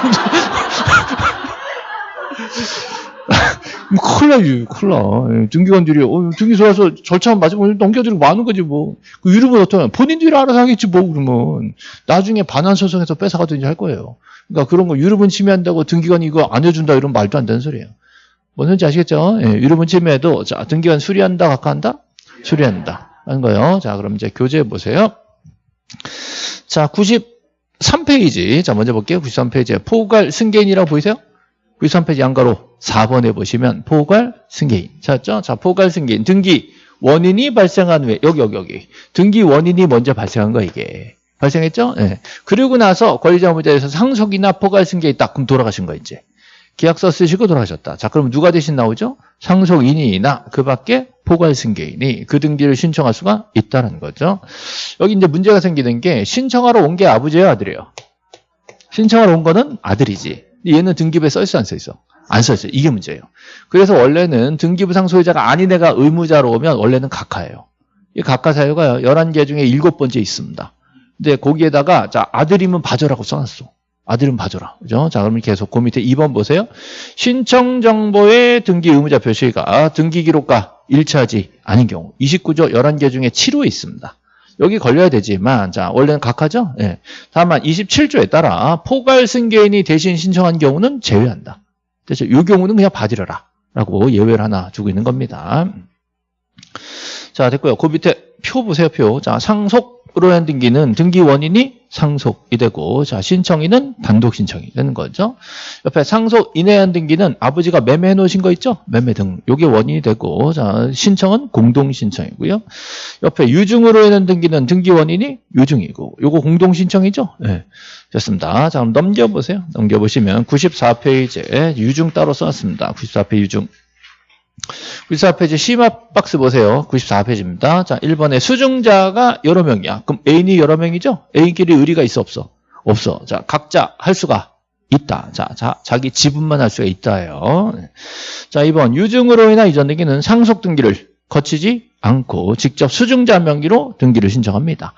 뭐 큰일 나지, 큰일 나. 등기관들이, 어, 등기소 와서 절차 맞으면 넘겨주고 많은 거지, 뭐. 그 유류분 어떠면 본인들이 알아서 하겠지, 뭐, 그러면. 나중에 반환소송에서 뺏어가든지 할 거예요. 그러니까 그런 거 유류분 침해한다고 등기관이 이거 안 해준다, 이런 말도 안 되는 소리예요. 뭔 소리인지 아시겠죠? 예, 유류분 침해도, 자, 등기관 수리한다, 각하한다? 수리한다. 하는 거예요. 자, 그럼 이제 교재해 보세요. 자, 93페이지. 자, 먼저 볼게요. 93페이지에 포괄 승계인이라고 보이세요? 93페이지 양가로 4번에 보시면 포괄 승계인. 찾았죠? 자, 포괄 승계인. 등기 원인이 발생한 후에 여기 여기 여기. 등기 원인이 먼저 발생한 거 이게. 발생했죠? 네. 그리고 나서 권리자 의무자에서 상속이나 포괄 승계인 딱 그럼 돌아가신 거 이제. 계약서 쓰시고 돌아가셨다. 자, 그럼 누가 대신 나오죠? 상속인이나 그 밖에 포괄 승계인이 그 등기를 신청할 수가 있다는 거죠. 여기 이제 문제가 생기는 게 신청하러 온 게 아버지예요, 아들이에요? 신청하러 온 거는 아들이지. 얘는 등기부에 써 있어 안 써 있어? 안 써 있어요. 이게 문제예요. 그래서 원래는 등기부 상 소유자가 아닌 애가 의무자로 오면 원래는 각하예요. 이 각하 사유가 11개 중에 7번째 있습니다. 근데 거기에다가 자 아들이면 봐줘라고 써놨어. 아들은 봐줘라. 그죠? 자, 그러면 계속 그 밑에 2번 보세요. 신청 정보의 등기 의무자 표시가 등기 기록과 일치하지 않은 경우 29조 11개 중에 7호에 있습니다. 여기 걸려야 되지만 자 원래는 각하죠. 예. 다만 27조에 따라 포괄 승계인이 대신 신청한 경우는 제외한다. 그래서 이 경우는 그냥 봐드려라 라고 예외를 하나 두고 있는 겁니다. 자 됐고요. 그 밑에 표 보세요. 표. 자 상속 으로 한 등기는 등기 원인이 상속이 되고 자 신청인은 단독 신청이 되는 거죠. 옆에 상속 인해한 등기는 아버지가 매매해 놓으신 거 있죠? 매매 등 요게 원인이 되고 자 신청은 공동 신청이고요. 옆에 유증으로 인한 등기는 등기 원인이 유증이고 요거 공동 신청이죠? 네. 좋습니다. 자 그럼 넘겨 보세요. 넘겨 보시면 94페이지에 유증 따로 써놨습니다. 94페이지 유증. 94페이지 심화 박스 보세요. 94페이지입니다. 자, 1번에 수증자가 여러 명이야. 그럼 애인이 여러 명이죠? 애인끼리 의리가 있어 없어? 없어. 자, 각자 할 수가 있다. 자, 자 자기 지분만 할 수가 있다예요. 네. 자, 2번 유증으로 인한 이전 등기는 상속 등기를 거치지 않고 직접 수증자 명기로 등기를 신청합니다.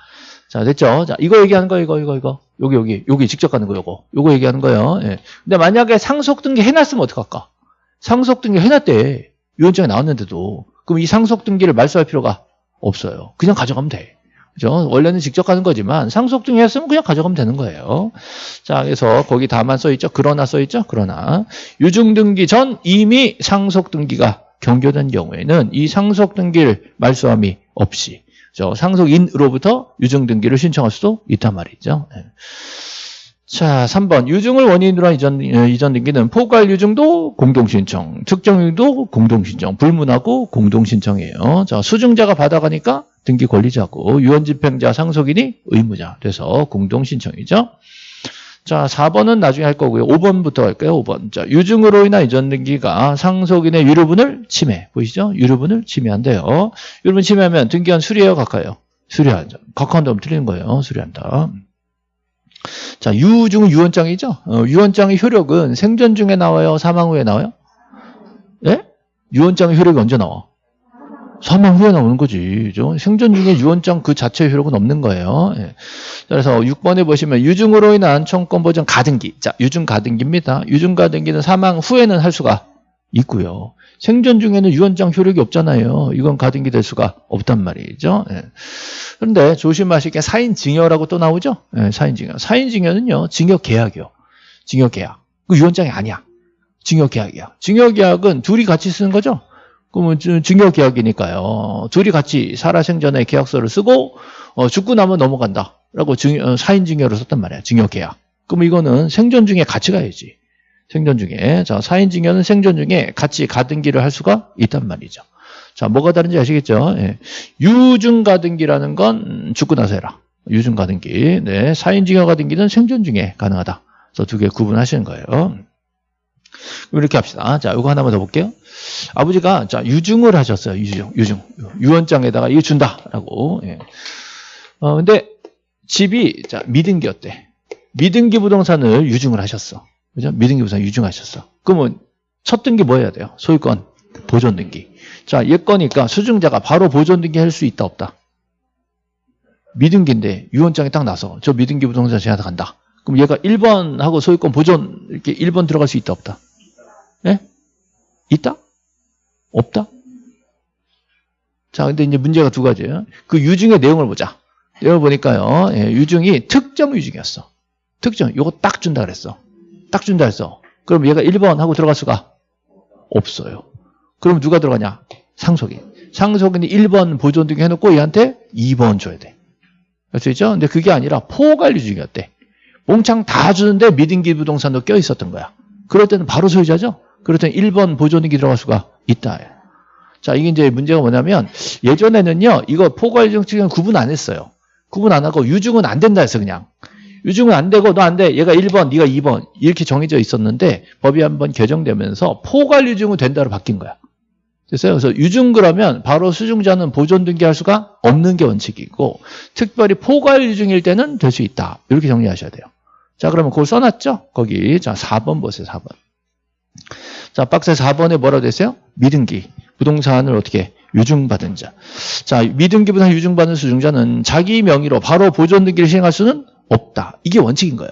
자, 됐죠? 자, 이거 얘기하는 거, 이거, 이거, 이거. 여기, 여기, 여기 직접 가는 거, 요거. 요거 얘기하는 거예요. 예. 근데 만약에 상속 등기 해 놨으면 어떡할까? 상속 등기 해 놨대. 유언장에 나왔는데도 그럼 이 상속 등기를 말소할 필요가 없어요. 그냥 가져가면 돼. 그죠? 원래는 직접 가는 거지만 상속 등기 했으면 그냥 가져가면 되는 거예요. 자, 그래서 거기 다만 써 있죠. 그러나 써 있죠. 그러나 유증 등기 전 이미 상속 등기가 경교된 경우에는 이 상속 등기를 말소함이 없이 저 상속인으로부터 유증 등기를 신청할 수도 있단 말이죠. 네. 자, 3번. 유증을 원인으로 한 이전, 어, 이전 등기는 포괄 유증도 공동신청, 특정 유도 공동신청, 불문하고 공동신청이에요. 자, 수증자가 받아가니까 등기 권리자고, 유언집행자 상속인이 의무자 돼서 공동신청이죠. 자, 4번은 나중에 할 거고요. 5번부터 할까요? 5번. 자, 유증으로 인한 이전 등기가 상속인의 유류분을 침해. 보이시죠? 유류분을 침해한대요. 유류분 침해하면 등기한 수리해요? 각하요? 수리한다. 각하한다면 틀리는 거예요. 수리한다. 자, 유증은 유언장이죠. 어, 유언장의 효력은 생전 중에 나와요? 사망 후에 나와요? 예? 유언장의 효력이 언제 나와? 사망 후에 나오는 거지. 생전 중에 유언장 그 자체의 효력은 없는 거예요. 예. 그래서 6번에 보시면 유증으로 인한 청권 보전 가등기. 자, 유증 가등기입니다. 유증 가등기는 사망 후에는 할 수가 있고요. 생전 중에는 유언장 효력이 없잖아요. 이건 가등기 될 수가 없단 말이죠. 예. 그런데 조심하실 게 사인 증여라고 또 나오죠. 예, 사인 증여. 사인 증여는요. 증여계약이요. 증여계약. 그 유언장이 아니야. 증여계약이야. 증여계약은 둘이 같이 쓰는 거죠. 그러면 증여 계약이니까요. 둘이 같이 살아생전에 계약서를 쓰고 어, 죽고 나면 넘어간다. 라고 증, 어, 사인 증여를 썼단 말이야. 증여 계약. 그럼 이거는 생전 중에 같이 가야지. 생전 중에. 자, 사인증여는 생전 중에 같이 가등기를 할 수가 있단 말이죠. 자, 뭐가 다른지 아시겠죠? 예. 유증가등기라는 건 죽고 나서 해라. 유증가등기. 네. 사인증여가등기는 생전 중에 가능하다. 그래서 두 개 구분하시는 거예요. 이렇게 합시다. 자, 이거 하나만 더 볼게요. 아버지가 자 유증을 하셨어요. 유증, 유증. 유언장에다가 이거 준다라고. 예. 어, 근데 집이 자 미등기였대. 미등기 부동산을 유증을 하셨어. 그죠? 미등기 부산 유증하셨어. 그러면 첫 등기 뭐 해야 돼요? 소유권 보존 등기. 자, 예거니까 수증자가 바로 보존 등기 할 수 있다 없다. 미등기인데 유언장이 딱 나서 저 미등기 부동산 제한테 간다. 그럼 얘가 1번 하고 소유권 보존 이렇게 1번 들어갈 수 있다 없다. 예? 있다? 없다? 자, 근데 이제 문제가 두 가지예요. 그 유증의 내용을 보자. 내용을 보니까요. 예, 유증이 특정 유증이었어. 특정. 요거 딱 준다 그랬어. 딱 준다 했어. 그럼 얘가 1번 하고 들어갈 수가 없어요. 그럼 누가 들어가냐? 상속인. 상속인이 1번 보존 등기 해놓고 얘한테 2번 줘야 돼. 그렇죠? 근데 그게 아니라 포괄류 중이었대. 몽창 다 주는데 미등기 부동산도 껴 있었던 거야. 그럴 때는 바로 소유자죠? 그럴 때는 1번 보존 등기 들어갈 수가 있다. 자, 이게 이제 문제가 뭐냐면 예전에는요, 이거 포괄류 중은 구분 안 했어요. 구분 안 하고 유증은 안 된다 했어, 그냥. 유증은 안 되고 너 안 돼. 얘가 1번, 네가 2번. 이렇게 정해져 있었는데 법이 한번 개정되면서 포괄 유증은 된다로 바뀐 거야. 됐어요? 그래서 유증 그러면 바로 수증자는 보존 등기할 수가 없는 게 원칙이고 특별히 포괄 유증일 때는 될 수 있다. 이렇게 정리하셔야 돼요. 자, 그러면 그걸 써놨죠? 거기. 자, 4번 보세요. 4번. 자, 박스 4번에 뭐라고 됐어요? 미등기. 부동산을 어떻게 유증받은 자. 자, 미등기보다 유증받은 수증자는 자기 명의로 바로 보존 등기를 시행할 수는 없다. 이게 원칙인 거예요.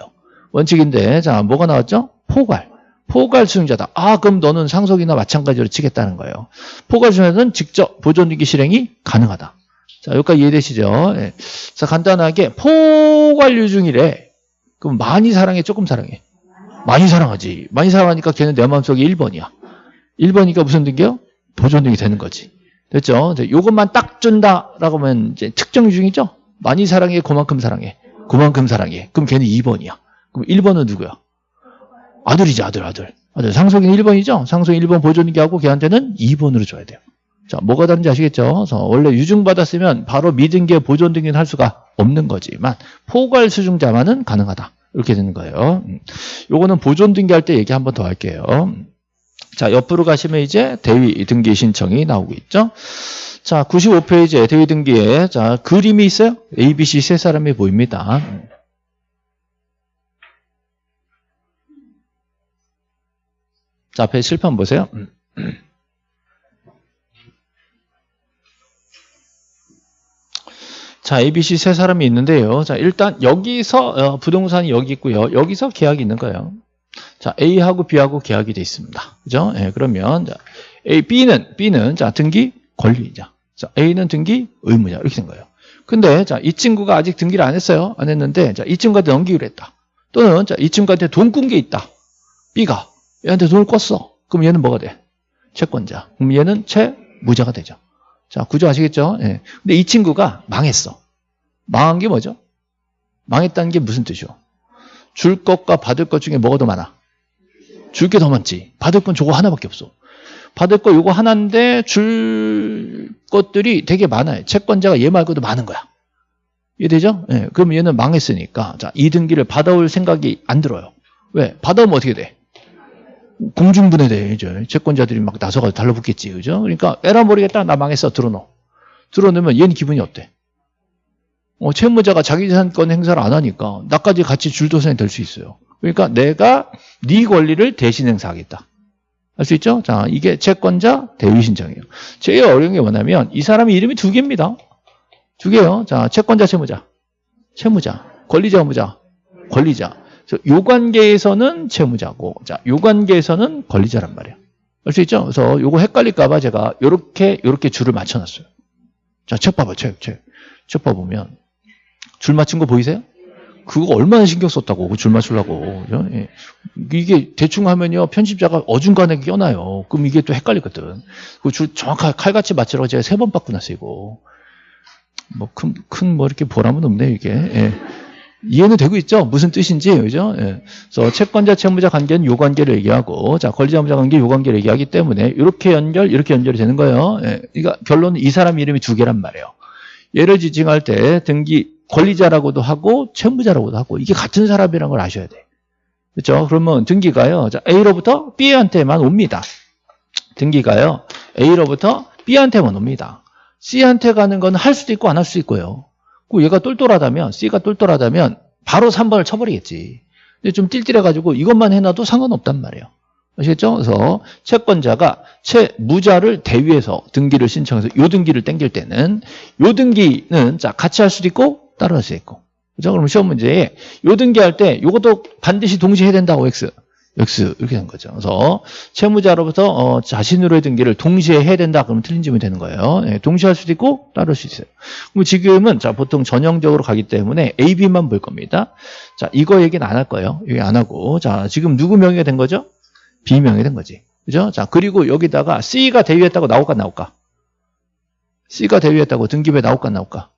원칙인데 자 뭐가 나왔죠? 포괄. 포괄 수용자다. 아 그럼 너는 상속이나 마찬가지로 치겠다는 거예요. 포괄 수용자는 직접 보존등기 실행이 가능하다. 자 여기까지 이해되시죠? 예. 자 간단하게 포괄 유증이래. 그럼 많이 사랑해 조금 사랑해? 많이 사랑하지. 많이 사랑하니까 걔는 내 마음속에 1번이야. 1번이니까 무슨 등기요? 보존등기 되는 거지. 됐죠? 이것만 딱 준다라고 하면 이제 특정 유증이죠? 많이 사랑해, 그만큼 사랑해. 그만큼 사랑해. 그럼 걔는 2번이야. 그럼 1번은 누구야? 아들이지, 아들, 아들. 아들. 상속인 1번이죠? 상속인 1번 보존기 하고 걔한테는 2번으로 줘야 돼요. 자, 뭐가 다른지 아시겠죠? 그래서 원래 유증받았으면 바로 미등기에 보존 등기는 할 수가 없는 거지만 포괄 수증자만은 가능하다. 이렇게 되는 거예요. 음. 요거는 보존 등기할 때 얘기 한 번 더 할게요. 자, 옆으로 가시면 이제 대위 등기 신청이 나오고 있죠. 자, 95페이지에 대위 등기에 자, 그림이 있어요. A, B, C 세 사람이 보입니다. 자, 앞에 실판 보세요. 자, A, B, C 세 사람이 있는데요. 자, 일단 여기서 어, 부동산이 여기 있고요. 여기서 계약이 있는 거예요. 자, A하고 B하고 계약이 돼 있습니다. 그죠? 예, 그러면 자, A, B는 B는 자, 등기 권리자. 자, A는 등기 의무자. 이렇게 된 거예요. 근데 자, 이 친구가 아직 등기를 안 했어요. 안 했는데 자, 이 친구한테 넘기기로 했다. 또는 자, 이 친구한테 돈 꾼 게 있다. B가 얘한테 돈을 꿨어. 그럼 얘는 뭐가 돼? 채권자. 그럼 얘는 채무자가 되죠. 자, 구조 아시겠죠? 예. 근데 이 친구가 망했어. 망한 게 뭐죠? 망했다는 게 무슨 뜻이요? 줄 것과 받을 것 중에 뭐가 더 많아? 줄 게 더 많지. 받을 건 저거 하나밖에 없어. 받을 거 요거 하나인데 줄 것들이 되게 많아요. 채권자가 얘 말고도 많은 거야. 이해되죠? 예. 그럼 얘는 망했으니까 자, 이 등기를 받아올 생각이 안 들어요. 왜? 받아오면 어떻게 돼? 공중분해돼. 이제 채권자들이 막 나서가 달라붙겠지. 그죠? 그러니까 에라 모르겠다. 나 망했어. 들어놓어. 들어놓으면 얘는 기분이 어때? 어, 채무자가 자기 재산권 행사를 안 하니까 나까지 같이 줄도선이 될 수 있어요. 그러니까 내가 네 권리를 대신 행사하겠다. 할수 있죠? 자, 이게 채권자 대위 신청이에요. 제일 어려운 게 뭐냐면 이 사람이 이름이 두 개입니다. 두 개요. 자, 채권자, 채무자. 채무자. 권리자, 의무자. 권리자. 요 관계에서는 채무자고, 자, 요 관계에서는 권리자란 말이에요. 알 수 있죠? 그래서 요거 헷갈릴까 봐 제가 요렇게, 요렇게 줄을 맞춰 놨어요. 자, 책 봐봐, 책, 책. 책 봐보면. 줄 맞춘 거 보이세요? 그거 얼마나 신경 썼다고, 그 줄 맞추려고. 그죠? 예. 이게 대충 하면요, 편집자가 어중간하게 껴놔요. 그럼 이게 또 헷갈리거든. 그 줄 정확하게 칼같이 맞추라고 제가 세 번 바꾸놨어요, 이거. 뭐, 큰, 큰, 뭐, 이렇게 보람은 없네, 이게. 예. 이해는 되고 있죠? 무슨 뜻인지, 그죠? 예. 그래서 채권자, 채무자 관계는 요 관계를 얘기하고, 자, 권리자, 무자 관계 요 관계를 얘기하기 때문에, 이렇게 연결, 이렇게 연결이 되는 거예요. 예. 그러니까 결론은 이 사람 이름이 두 개란 말이에요. 얘를 지칭할 때 등기 권리자라고도 하고, 채무자라고도 하고, 이게 같은 사람이라는 걸 아셔야 돼. 그렇죠? 그러면 등기가요, 자, A로부터 B한테만 옵니다. 등기가요, A로부터 B한테만 옵니다. C한테 가는 건 할 수도 있고 안 할 수도 있고요. 그 얘가 똘똘하다면 C가 똘똘하다면 바로 3번을 쳐버리겠지. 근데 좀 띨띨해가지고 이것만 해놔도 상관없단 말이에요. 아시겠죠? 그래서 채권자가 채무자를 대위해서 등기를 신청해서 요 등기를 땡길 때는 요 등기는 자 같이 할 수도 있고 수도 있고 그죠? 그럼 시험 문제에 요 등기 할 때 요것도 반드시 동시에 해야 된다고 X X 이렇게 된 거죠. 그래서 채무자로부터 어, 자신으로의 등기를 동시에 해야 된다. 그러면 틀린 질문이 되는 거예요. 네, 동시에 할 수도 있고 할수 있어요. 그럼 지금은 자 보통 전형적으로 가기 때문에 A, B만 볼 겁니다. 자 이거 얘기는 안 할 거예요. 여기 안 하고 자 지금 누구 명의가 된 거죠? B 명이 된 거지. 그죠? 자 그리고 여기다가 C가 대위했다고 나올까 나올까? C가 대위했다고 등기부에 나올까 나올까?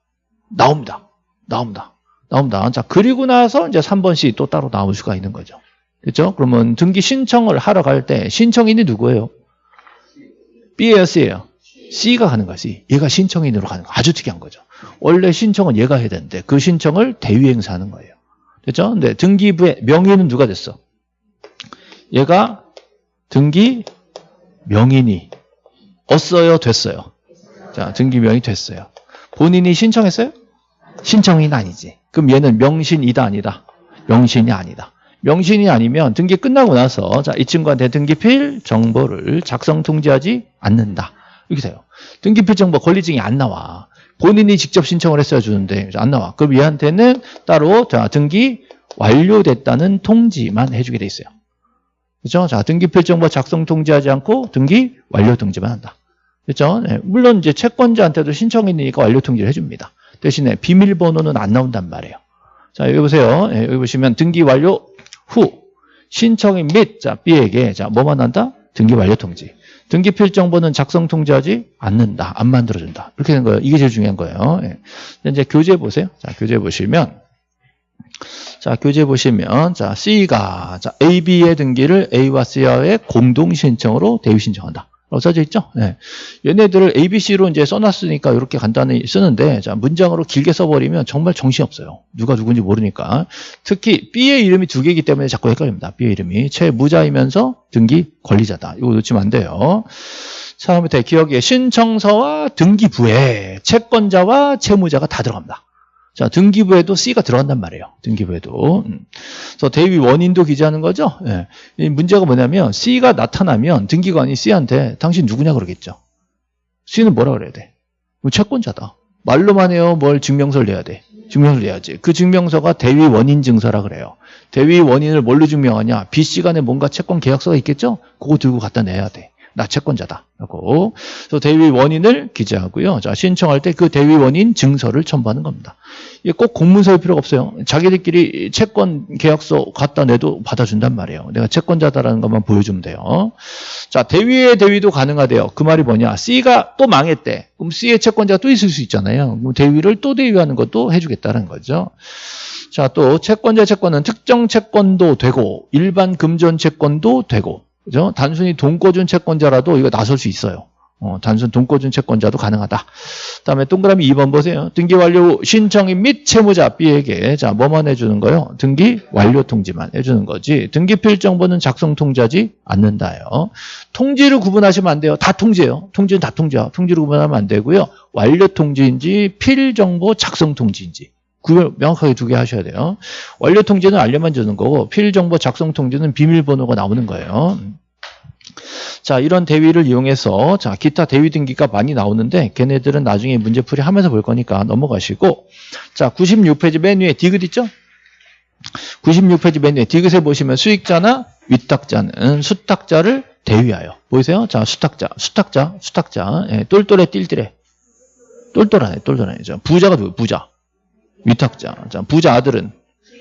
나옵니다. 나옵니다. 나옵니다. 자 그리고 나서 이제 3번 C 또 따로 나올 수가 있는 거죠. 그렇죠? 그러면 등기 신청을 하러 갈 때 신청인이 누구예요? B예요, C예요? C가 가는 C. 얘가 신청인으로 가는 거. 아주 특이한 거죠. 원래 신청은 얘가 해야 되는데 그 신청을 대위행사하는 거예요. 됐죠? 근데 등기부의 명의는 누가 됐어? 얘가 등기 명인이 없어요, 됐어요? 자, 등기 명이 됐어요. 본인이 신청했어요? 신청인 아니지. 그럼 얘는 명신이다, 아니다? 명신이 아니다. 명신이 아니면 등기 끝나고 나서 자, 이 친구한테 등기필 정보를 작성 통지하지 않는다. 이렇게 돼요. 등기필 정보 권리증이 안 나와. 본인이 직접 신청을 했어야 주는데 안 나와. 그럼 얘한테는 따로 자, 등기 완료됐다는 통지만 해주게 돼 있어요. 그렇죠? 자, 등기필 정보 작성 통지하지 않고 등기 완료 통지만 한다. 그렇죠? 네, 물론 이제 채권자한테도 신청이니까 완료 통지를 해줍니다. 대신에 비밀번호는 안 나온단 말이에요. 자, 여기 보세요. 네, 여기 보시면 등기 완료 후 신청인 및 자, B에게 자, 뭐만 한다? 등기 완료 통지. 등기 필정보는 작성 통지하지 않는다. 안 만들어준다. 이렇게 된 거예요. 이게 제일 중요한 거예요. 예. 이제 교재 보세요. 자, 교재 보시면 자, 교재 보시면 자, C가 자, A, B의 등기를 A와 C와의 공동 신청으로 대위 신청한다. 써져 있죠? 네. 얘네들을 ABC로 이제 써놨으니까 이렇게 간단히 쓰는데, 자, 문장으로 길게 써버리면 정말 정신없어요. 누가 누군지 모르니까. 특히 B의 이름이 두 개이기 때문에 자꾸 헷갈립니다. B의 이름이. 채무자이면서 등기 권리자다. 이거 놓치면 안 돼요. 처음부터 기억에 신청서와 등기부에 채권자와 채무자가 다 들어갑니다. 자, 등기부에도 C가 들어간단 말이에요. 등기부에도. 음. 그래서 대위 원인도 기재하는 거죠. 예. 이 문제가 뭐냐면 C가 나타나면 등기관이 C한테 당신 누구냐 그러겠죠. C는 뭐라 그래야 돼? 뭐 채권자다. 말로만 해요. 뭘 증명서를 내야 돼. 증명서를 내야지. 그 증명서가 대위 원인 증서라 그래요. 대위 원인을 뭘로 증명하냐? B 씨 간에 뭔가 채권 계약서가 있겠죠? 그거 들고 갖다 내야 돼. 나 채권자다. 라고. 그래서 대위 원인을 기재하고요. 자, 신청할 때 그 대위 원인 증서를 첨부하는 겁니다. 이게 꼭 공문서일 필요가 없어요. 자기들끼리 채권 계약서 갖다 내도 받아준단 말이에요. 내가 채권자다라는 것만 보여주면 돼요. 자, 대위의 대위도 가능하대요. 그 말이 뭐냐? C가 또 망했대. 그럼 C의 채권자가 또 있을 수 있잖아요. 그럼 대위를 또 대위하는 것도 해주겠다는 거죠. 자, 또 채권자 채권은 특정 채권도 되고 일반 금전 채권도 되고 그죠? 단순히 돈 꿔준 채권자라도 이거 나설 수 있어요. 어, 단순 돈 꿔준 채권자도 가능하다. 그 다음에 동그라미 2번 보세요. 등기 완료 신청인 및 채무자 B에게 자 뭐만 해주는 거요? 등기 완료 통지만 해주는 거지. 등기 필정보는 작성 통지하지 않는다요. 통지를 구분하시면 안 돼요. 다 통지예요. 통지는 다 통지야. 통지를 구분하면 안 되고요. 완료 통지인지 필정보 작성 통지인지 구별 명확하게 두 개 하셔야 돼요. 완료 통지는 알려만 주는 거고 필 정보 작성 통지는 비밀번호가 나오는 거예요. 자, 이런 대위를 이용해서 자, 기타 대위 등기가 많이 나오는데 걔네들은 나중에 문제풀이 하면서 볼 거니까 넘어가시고 자, 96페이지 맨 위에 디귿 있죠? 96페이지 맨 위에 디귿에 보시면 수익자나 위탁자는 수탁자를 대위하여 보이세요? 자, 수탁자, 수탁자, 수탁자, 예, 똘똘해 띨띨해 똘똘하네, 똘똘하네. 자, 부자가 누구? 부자. 위탁자. 자, 부자 아들은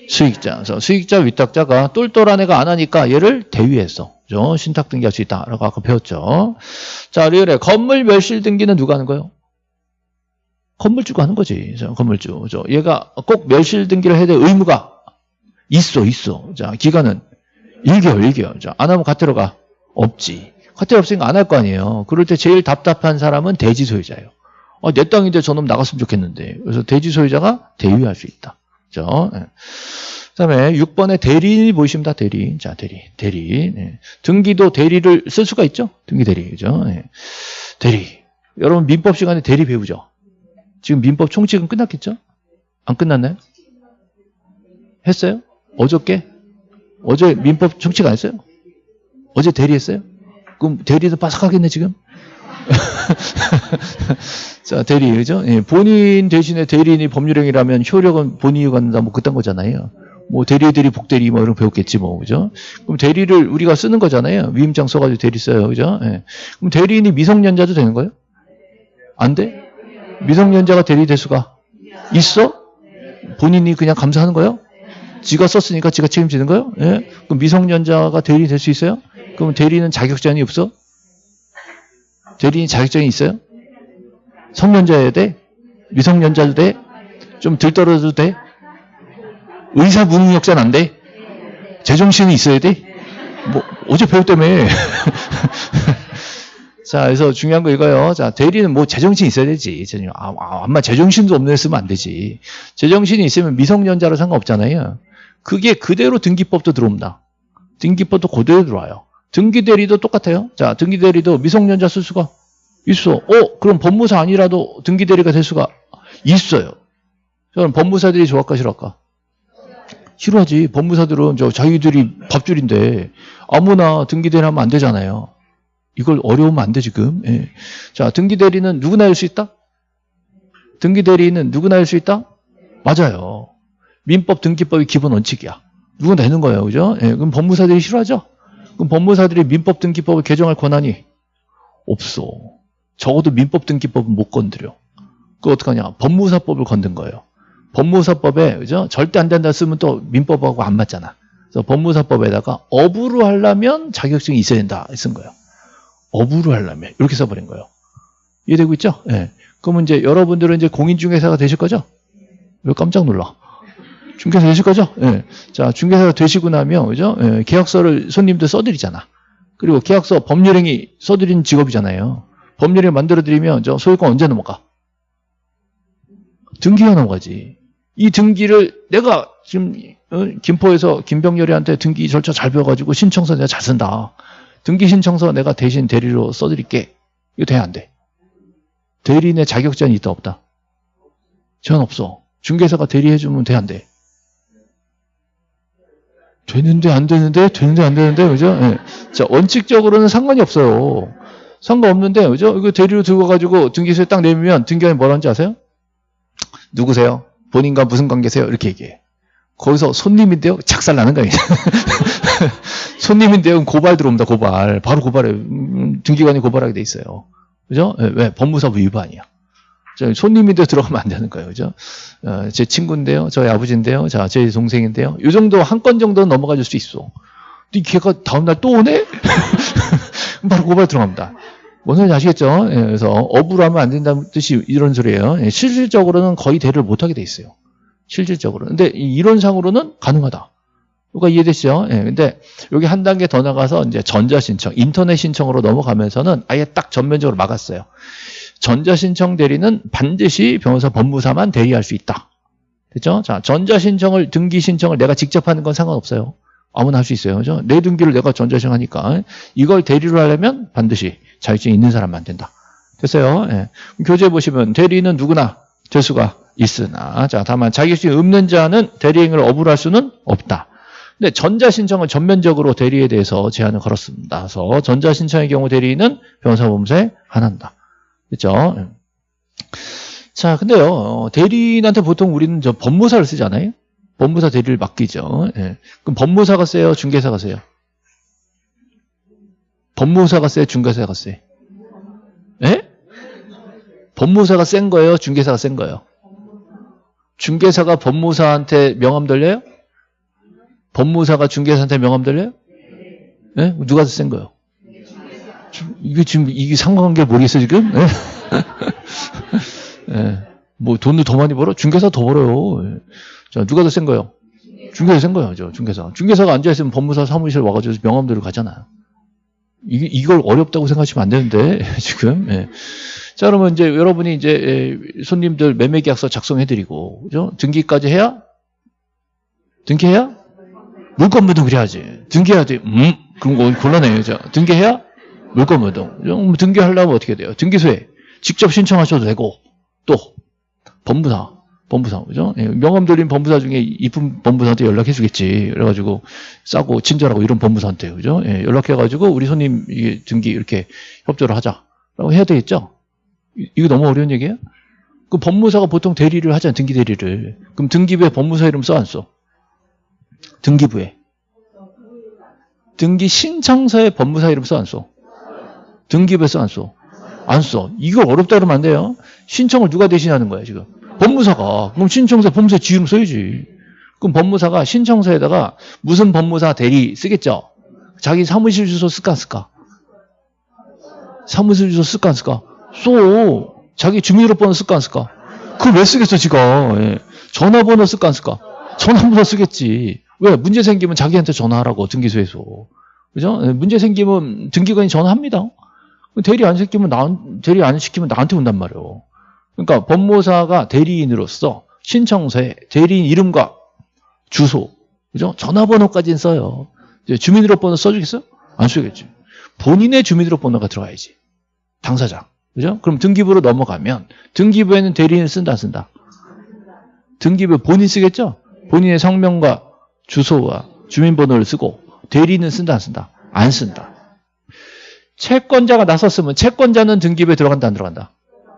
수익자. 그래서 수익자, 위탁자가 똘똘한 애가 안 하니까 얘를 대위했어. 그죠? 신탁 등기할 수 있다. 라고 아까 배웠죠. 자, 리얼에 건물 멸실 등기는 누가 하는 거예요? 건물주가 하는 거지. 자, 건물주. 그죠? 얘가 꼭 멸실 등기를 해야 될 의무가 있어, 있어. 자, 기간은 1개월, 1개월. 자, 안 하면 가태로 가. 없지. 가태로 없으니까 안 할 거 아니에요. 그럴 때 제일 답답한 사람은 대지 소유자예요. 아, 내 땅인데 저놈 나갔으면 좋겠는데. 그래서 대지 소유자가 대위할 수 있다. 그죠? 네. 그 다음에 6번에 대리인이 보이십니다. 대리인. 자, 대리. 대리. 네. 등기도 대리를 쓸 수가 있죠? 등기 대리. 그죠? 네. 대리. 여러분, 민법 시간에 대리 배우죠? 지금 민법 총칙은 끝났겠죠? 안 끝났나요? 했어요? 어저께? 어제 민법 총칙 안 했어요? 어제 대리했어요? 그럼 대리도 바삭하겠네, 지금? 자, 대리, 그죠? 예, 본인 대신에 대리인이 법률행위라면 효력은 본인이 갖는다, 뭐, 그딴 거잖아요. 뭐, 대리, 대리, 복대리, 뭐, 이런 거 배웠겠지, 뭐, 그죠? 그럼 대리를 우리가 쓰는 거잖아요. 위임장 써가지고 대리 써요, 그죠? 예. 그럼 대리인이 미성년자도 되는 거예요? 안 돼? 미성년자가 대리 될 수가 있어? 본인이 그냥 감사하는 거예요? 지가 썼으니까 지가 책임지는 거예요? 예? 그럼 미성년자가 대리 될 수 있어요? 그럼 대리는 자격제한이 없어? 대리인 자격증이 있어요? 성년자여야 돼? 미성년자도 돼? 좀 들떨어도 돼? 의사 무능력자는 안 돼? 제정신이 있어야 돼? 뭐 어제 배웠다며 자 그래서 중요한 거 이거요 자 대리는 뭐 제정신이 있어야 되지 아, 아, 아 마 제정신도 없는 애 쓰면 안 되지 제정신이 있으면 미성년자로 상관없잖아요 그게 그대로 등기법도 들어옵니다 등기법도 그대로 들어와요 등기 대리도 똑같아요. 자, 등기 대리도 미성년자 쓸 수가 있어. 어, 그럼 법무사 아니라도 등기 대리가 될 수가 있어요. 그럼 법무사들이 좋아할까 싫어할까? 싫어하지. 법무사들은 저 자기들이 밥줄인데 아무나 등기 대리 하면 안 되잖아요. 이걸 어려우면 안 돼, 지금. 예. 자, 등기 대리는 누구나 할 수 있다? 등기 대리는 누구나 할 수 있다? 맞아요. 민법 등기법이 기본 원칙이야. 누구나 되는 거예요. 그죠? 예. 그럼 법무사들이 싫어하죠? 그럼 법무사들이 민법 등기법을 개정할 권한이 없어. 적어도 민법 등기법은 못 건드려. 그 어떡하냐? 법무사법을 건든 거예요. 법무사법에 그죠? 절대 안 된다 쓰면 또 민법하고 안 맞잖아. 그래서 법무사법에다가 업으로 하려면 자격증이 있어야 된다 쓴 거예요. 어부를 하려면 이렇게 써버린 거예요. 이해되고 있죠? 예. 그러면 이제 여러분들은 이제 공인중개사가 되실 거죠? 왜 깜짝 놀라? 중개사 되실 거죠? 예. 자, 중개사가 되시고 나면, 그죠? 예. 계약서를 손님들 써드리잖아. 그리고 계약서 법률행위 써드리는 직업이잖아요. 법률행위 만들어드리면 저 소유권 언제 넘어가? 등기가 넘어가지. 이 등기를 내가 지금 어, 김포에서 김병렬이한테 등기 절차 잘 배워가지고 신청서 내가 잘 쓴다. 등기 신청서 내가 대신 대리로 써드릴게. 이거 돼, 안 돼? 대리인의 자격증이 있다, 없다? 전 없어. 중개사가 대리해주면 돼, 안 돼? 되는데, 안 되는데, 되는데, 안 되는데, 그죠? 예. 자, 원칙적으로는 상관이 없어요. 상관없는데, 그죠? 이거 대리로 들어가가지고 등기소에 딱 내면 등기관이 뭐라는지 아세요? 누구세요? 본인과 무슨 관계세요? 이렇게 얘기해. 거기서 손님인데요? 작살 나는 거예요. 손님인데요? 고발 들어옵니다, 고발. 바로 고발해. 음, 등기관이 고발하게 돼 있어요. 그죠? 예, 왜? 법무사부 위반이야. 저 손님인데 들어가면 안 되는 거예요. 그죠? 어, 제 친구인데요. 저희 아버지인데요. 자, 제 동생인데요. 이 정도 한 건 정도는 넘어가 줄 수 있어. 근데 걔가 다음날 또 오네? 바로 고발 들어갑니다. 뭔 소리인지 아시겠죠? 예, 그래서 업으로 하면 안 된다는 뜻이 이런 소리예요. 예, 실질적으로는 거의 대를 못하게 돼 있어요. 실질적으로. 근데 이 이론상으로는 가능하다. 그러니까 이해되시죠? 예, 근데 여기 한 단계 더 나가서 이제 전자신청, 인터넷 신청으로 넘어가면서는 아예 딱 전면적으로 막았어요. 전자신청 대리는 반드시 변호사 법무사만 대리할 수 있다. 됐죠? 자, 전자신청을, 등기 신청을 내가 직접 하는 건 상관없어요. 아무나 할 수 있어요. 그죠? 내 등기를 내가 전자신청 하니까. 이걸 대리로 하려면 반드시 자격증이 있는 사람만 된다. 됐어요? 예. 교재 보시면 대리는 누구나 될 수가 있으나, 자, 다만 자격증이 없는 자는 대리행위를 업으로 할 수는 없다. 근데 전자신청은 전면적으로 대리에 대해서 제한을 걸었습니다. 그래서 전자신청의 경우 대리는 변호사범사에 한한다. 그죠? 예. 자, 근데요, 어, 대리인한테 보통 우리는 저 법무사를 쓰잖아요? 법무사 대리를 맡기죠. 예. 그럼 법무사가 세요? 중개사가 세요? 법무사가 세요? 중개사가 세요? 예? 법무사가 센 거예요? 중개사가 센 거예요? 중개사가 법무사한테 명함 돌려요? 법무사가 중개사한테 명함 돌려요? 예? 누가 더 센 거예요? 이게 지금 이게 상관관계 모르겠어 지금? 예? 예. 뭐 돈을 더 많이 벌어? 중개사 더 벌어요. 예. 자 누가 더 센 거예요? 중개사 센 거예요, 저 중개사. 중개사가 앉아 있으면 법무사 사무실 와가지고 명함대로 가잖아요. 이, 이걸 어렵다고 생각하시면 안 되는데 지금. 예. 자 그러면 이제 여러분이 이제 예, 손님들 매매 계약서 작성해드리고 그죠? 등기까지 해야 등기해야 물건무동 그래야지. 등기해야 돼. 음, 그럼 거 곤란해요. 자, 등기해야 물건무동. 등기하려면 어떻게 돼요? 등기소에 직접 신청하셔도 되고 또 법무사, 법무사 그죠? 예, 명함 돌린 법무사 중에 이쁜 법무사한테 연락해 주겠지. 그래가지고 싸고 친절하고 이런 법무사한테 그죠? 예, 연락해가지고 우리 손님 등기 이렇게 협조를 하자라고 해야 되겠죠? 이- 이거 너무 어려운 얘기예요? 그 법무사가 보통 대리를 하잖아요. 등기 대리를. 그럼 등기부에 법무사 이름 써 안 써? 등기부에. 등기 신청서에 법무사 이름 써 안 써? 등기부에 써안 써? 안 써. 이거 어렵다 그러면 안 돼요. 신청을 누가 대신하는 거야, 지금? 법무사가. 그럼 신청서 법무사 지 이름 써야지. 그럼 법무사가 신청서에다가 무슨 법무사 대리 쓰겠죠? 자기 사무실 주소 쓸까 안 쓸까? 사무실 주소 쓸까 안 쓸까? 써. 자기 주민등록번호 쓸까 안 쓸까? 그걸 왜 쓰겠어, 지가. 예. 전화번호 쓸까 안 쓸까? 전화번호 쓰겠지. 왜? 문제 생기면 자기한테 전화하라고, 등기소에서. 그죠? 예, 문제 생기면 등기관이 전화합니다. 대리 안 시키면 나, 대리 안 시키면 나한테 온단 말이에요. 그러니까 법무사가 대리인으로서 신청서에 대리인 이름과 주소, 그죠? 전화번호까지는 써요. 주민등록번호 써주겠어요? 안 쓰겠지. 본인의 주민등록번호가 들어가야지. 당사자. 그죠? 그럼 등기부로 넘어가면 등기부에는 대리인을 쓴다, 안 쓴다? 등기부 본인 쓰겠죠? 본인의 성명과 주소와 주민번호를 쓰고 대리인은 쓴다, 안 쓴다? 안 쓴다. 채권자가 나섰으면 채권자는 등기부에 들어간다, 안 들어간다?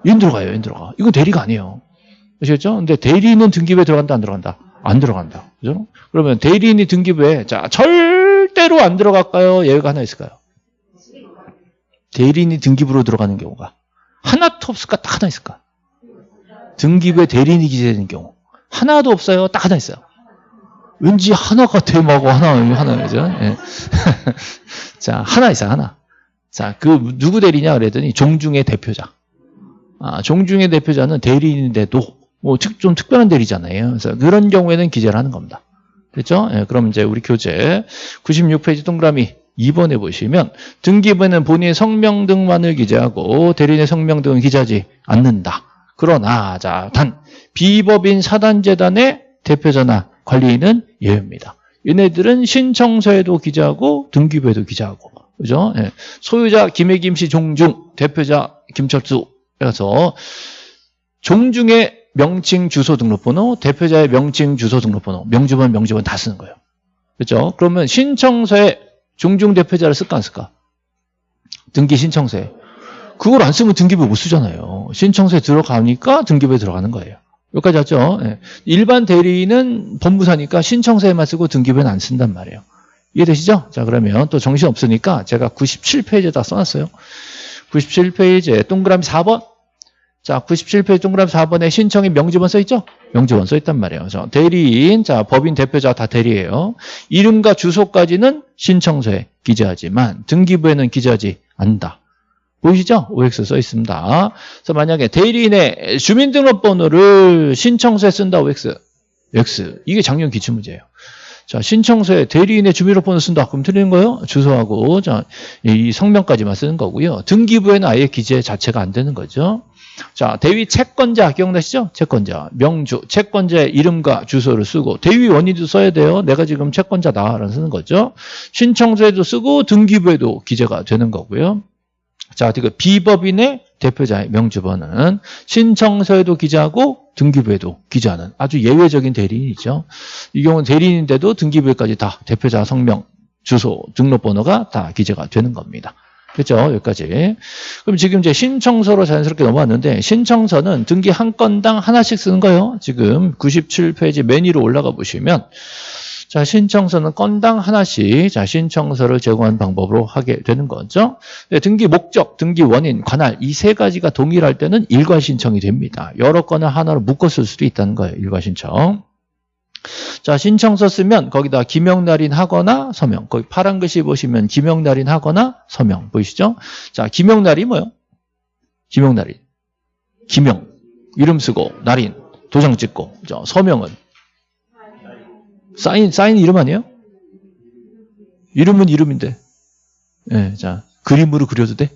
인 들어가요, 인 들어가. 이거 대리가 아니에요. 아시겠죠? 근데 대리인은 등기부에 들어간다, 안 들어간다? 안 들어간다. 그죠? 그러면 대리인이 등기부에, 자, 절대로 안 들어갈까요? 예외가 하나 있을까요? 대리인이 등기부로 들어가는 경우가. 하나도 없을까? 딱 하나 있을까? 등기부에 대리인이 기재되는 경우. 하나도 없어요. 딱 하나 있어요. 왠지 하나가 대마고 하나, 하나, 그죠? 예. 자, 하나 있어요, 하나. 자, 그 누구 대리냐 그랬더니 종중의 대표자. 아, 종중의 대표자는 대리인인데도 뭐 좀 특별한 대리잖아요. 그래서 그런 경우에는 기재를 하는 겁니다. 됐죠? 예, 그럼 이제 우리 교재 96페이지 동그라미 2번에 보시면 등기부에는 본인의 성명 등만을 기재하고 대리인의 성명 등은 기재하지 않는다. 그러나 자, 단 비법인 사단재단의 대표자나 관리인은 예외입니다. 얘네들은 신청서에도 기재하고 등기부에도 기재하고 그죠? 예. 소유자 김혜김 씨 종중, 대표자 김철수 그래서 종중의 명칭 주소 등록번호, 대표자의 명칭 주소 등록번호, 명주번 명주번 다 쓰는 거예요. 그렇죠? 그러면 신청서에 종중 대표자를 쓸까 안 쓸까? 등기 신청서에. 그걸 안 쓰면 등기부 못 쓰잖아요. 신청서에 들어가니까 등기부에 들어가는 거예요. 여기까지 왔죠? 예. 일반 대리인은 법무사니까 신청서에만 쓰고 등기부에는 안 쓴단 말이에요. 이해되시죠? 자 그러면 또 정신 없으니까 제가 97페이지에다 써놨어요. 97페이지에 동그라미 4번 자, 97페이지 동그라미 4번에 신청이 명지번 써있죠? 명지번 써있단 말이에요. 자, 대리인, 자, 법인 대표자 다 대리예요. 이름과 주소까지는 신청서에 기재하지만 등기부에는 기재하지 않는다. 보이시죠? OX 써 있습니다. 그래서 만약에 대리인의 주민등록번호를 신청서에 쓴다 OX. X. 이게 작년 기출문제예요. 자, 신청서에 대리인의 주민등록번호 쓴다. 그럼 틀리는 거예요? 주소하고, 자, 이 성명까지만 쓰는 거고요. 등기부에는 아예 기재 자체가 안 되는 거죠. 자, 대위 채권자 기억나시죠? 채권자, 명주, 채권자의 이름과 주소를 쓰고 대위 원인도 써야 돼요. 내가 지금 채권자다라는 쓰는 거죠. 신청서에도 쓰고 등기부에도 기재가 되는 거고요. 자, 그 비법인의 대표자의 명주번은 신청서에도 기재하고 등기부에도 기재하는 아주 예외적인 대리인이죠. 이 경우는 대리인인데도 등기부에까지 다 대표자 성명, 주소, 등록번호가 다 기재가 되는 겁니다. 그렇죠? 여기까지. 그럼 지금 이제 신청서로 자연스럽게 넘어왔는데 신청서는 등기 한 건당 하나씩 쓰는 거예요. 지금 97페이지 맨 위로 올라가 보시면 자 신청서는 건당 하나씩 자 신청서를 제공하는 방법으로 하게 되는 거죠. 네, 등기 목적, 등기 원인, 관할 이 세 가지가 동일할 때는 일괄 신청이 됩니다. 여러 건을 하나로 묶어 쓸 수도 있다는 거예요. 일괄 신청. 자, 신청서 쓰면 거기다 기명날인 하거나 서명. 거기 파란 글씨 보시면 기명날인 하거나 서명. 보이시죠? 자, 기명날이 뭐요? 기명날인. 기명. 이름 쓰고, 날인. 도장 찍고. 그죠? 서명은? 사인, 사인 이름 아니에요? 이름은 이름인데. 예, 네, 자, 그림으로 그려도 돼?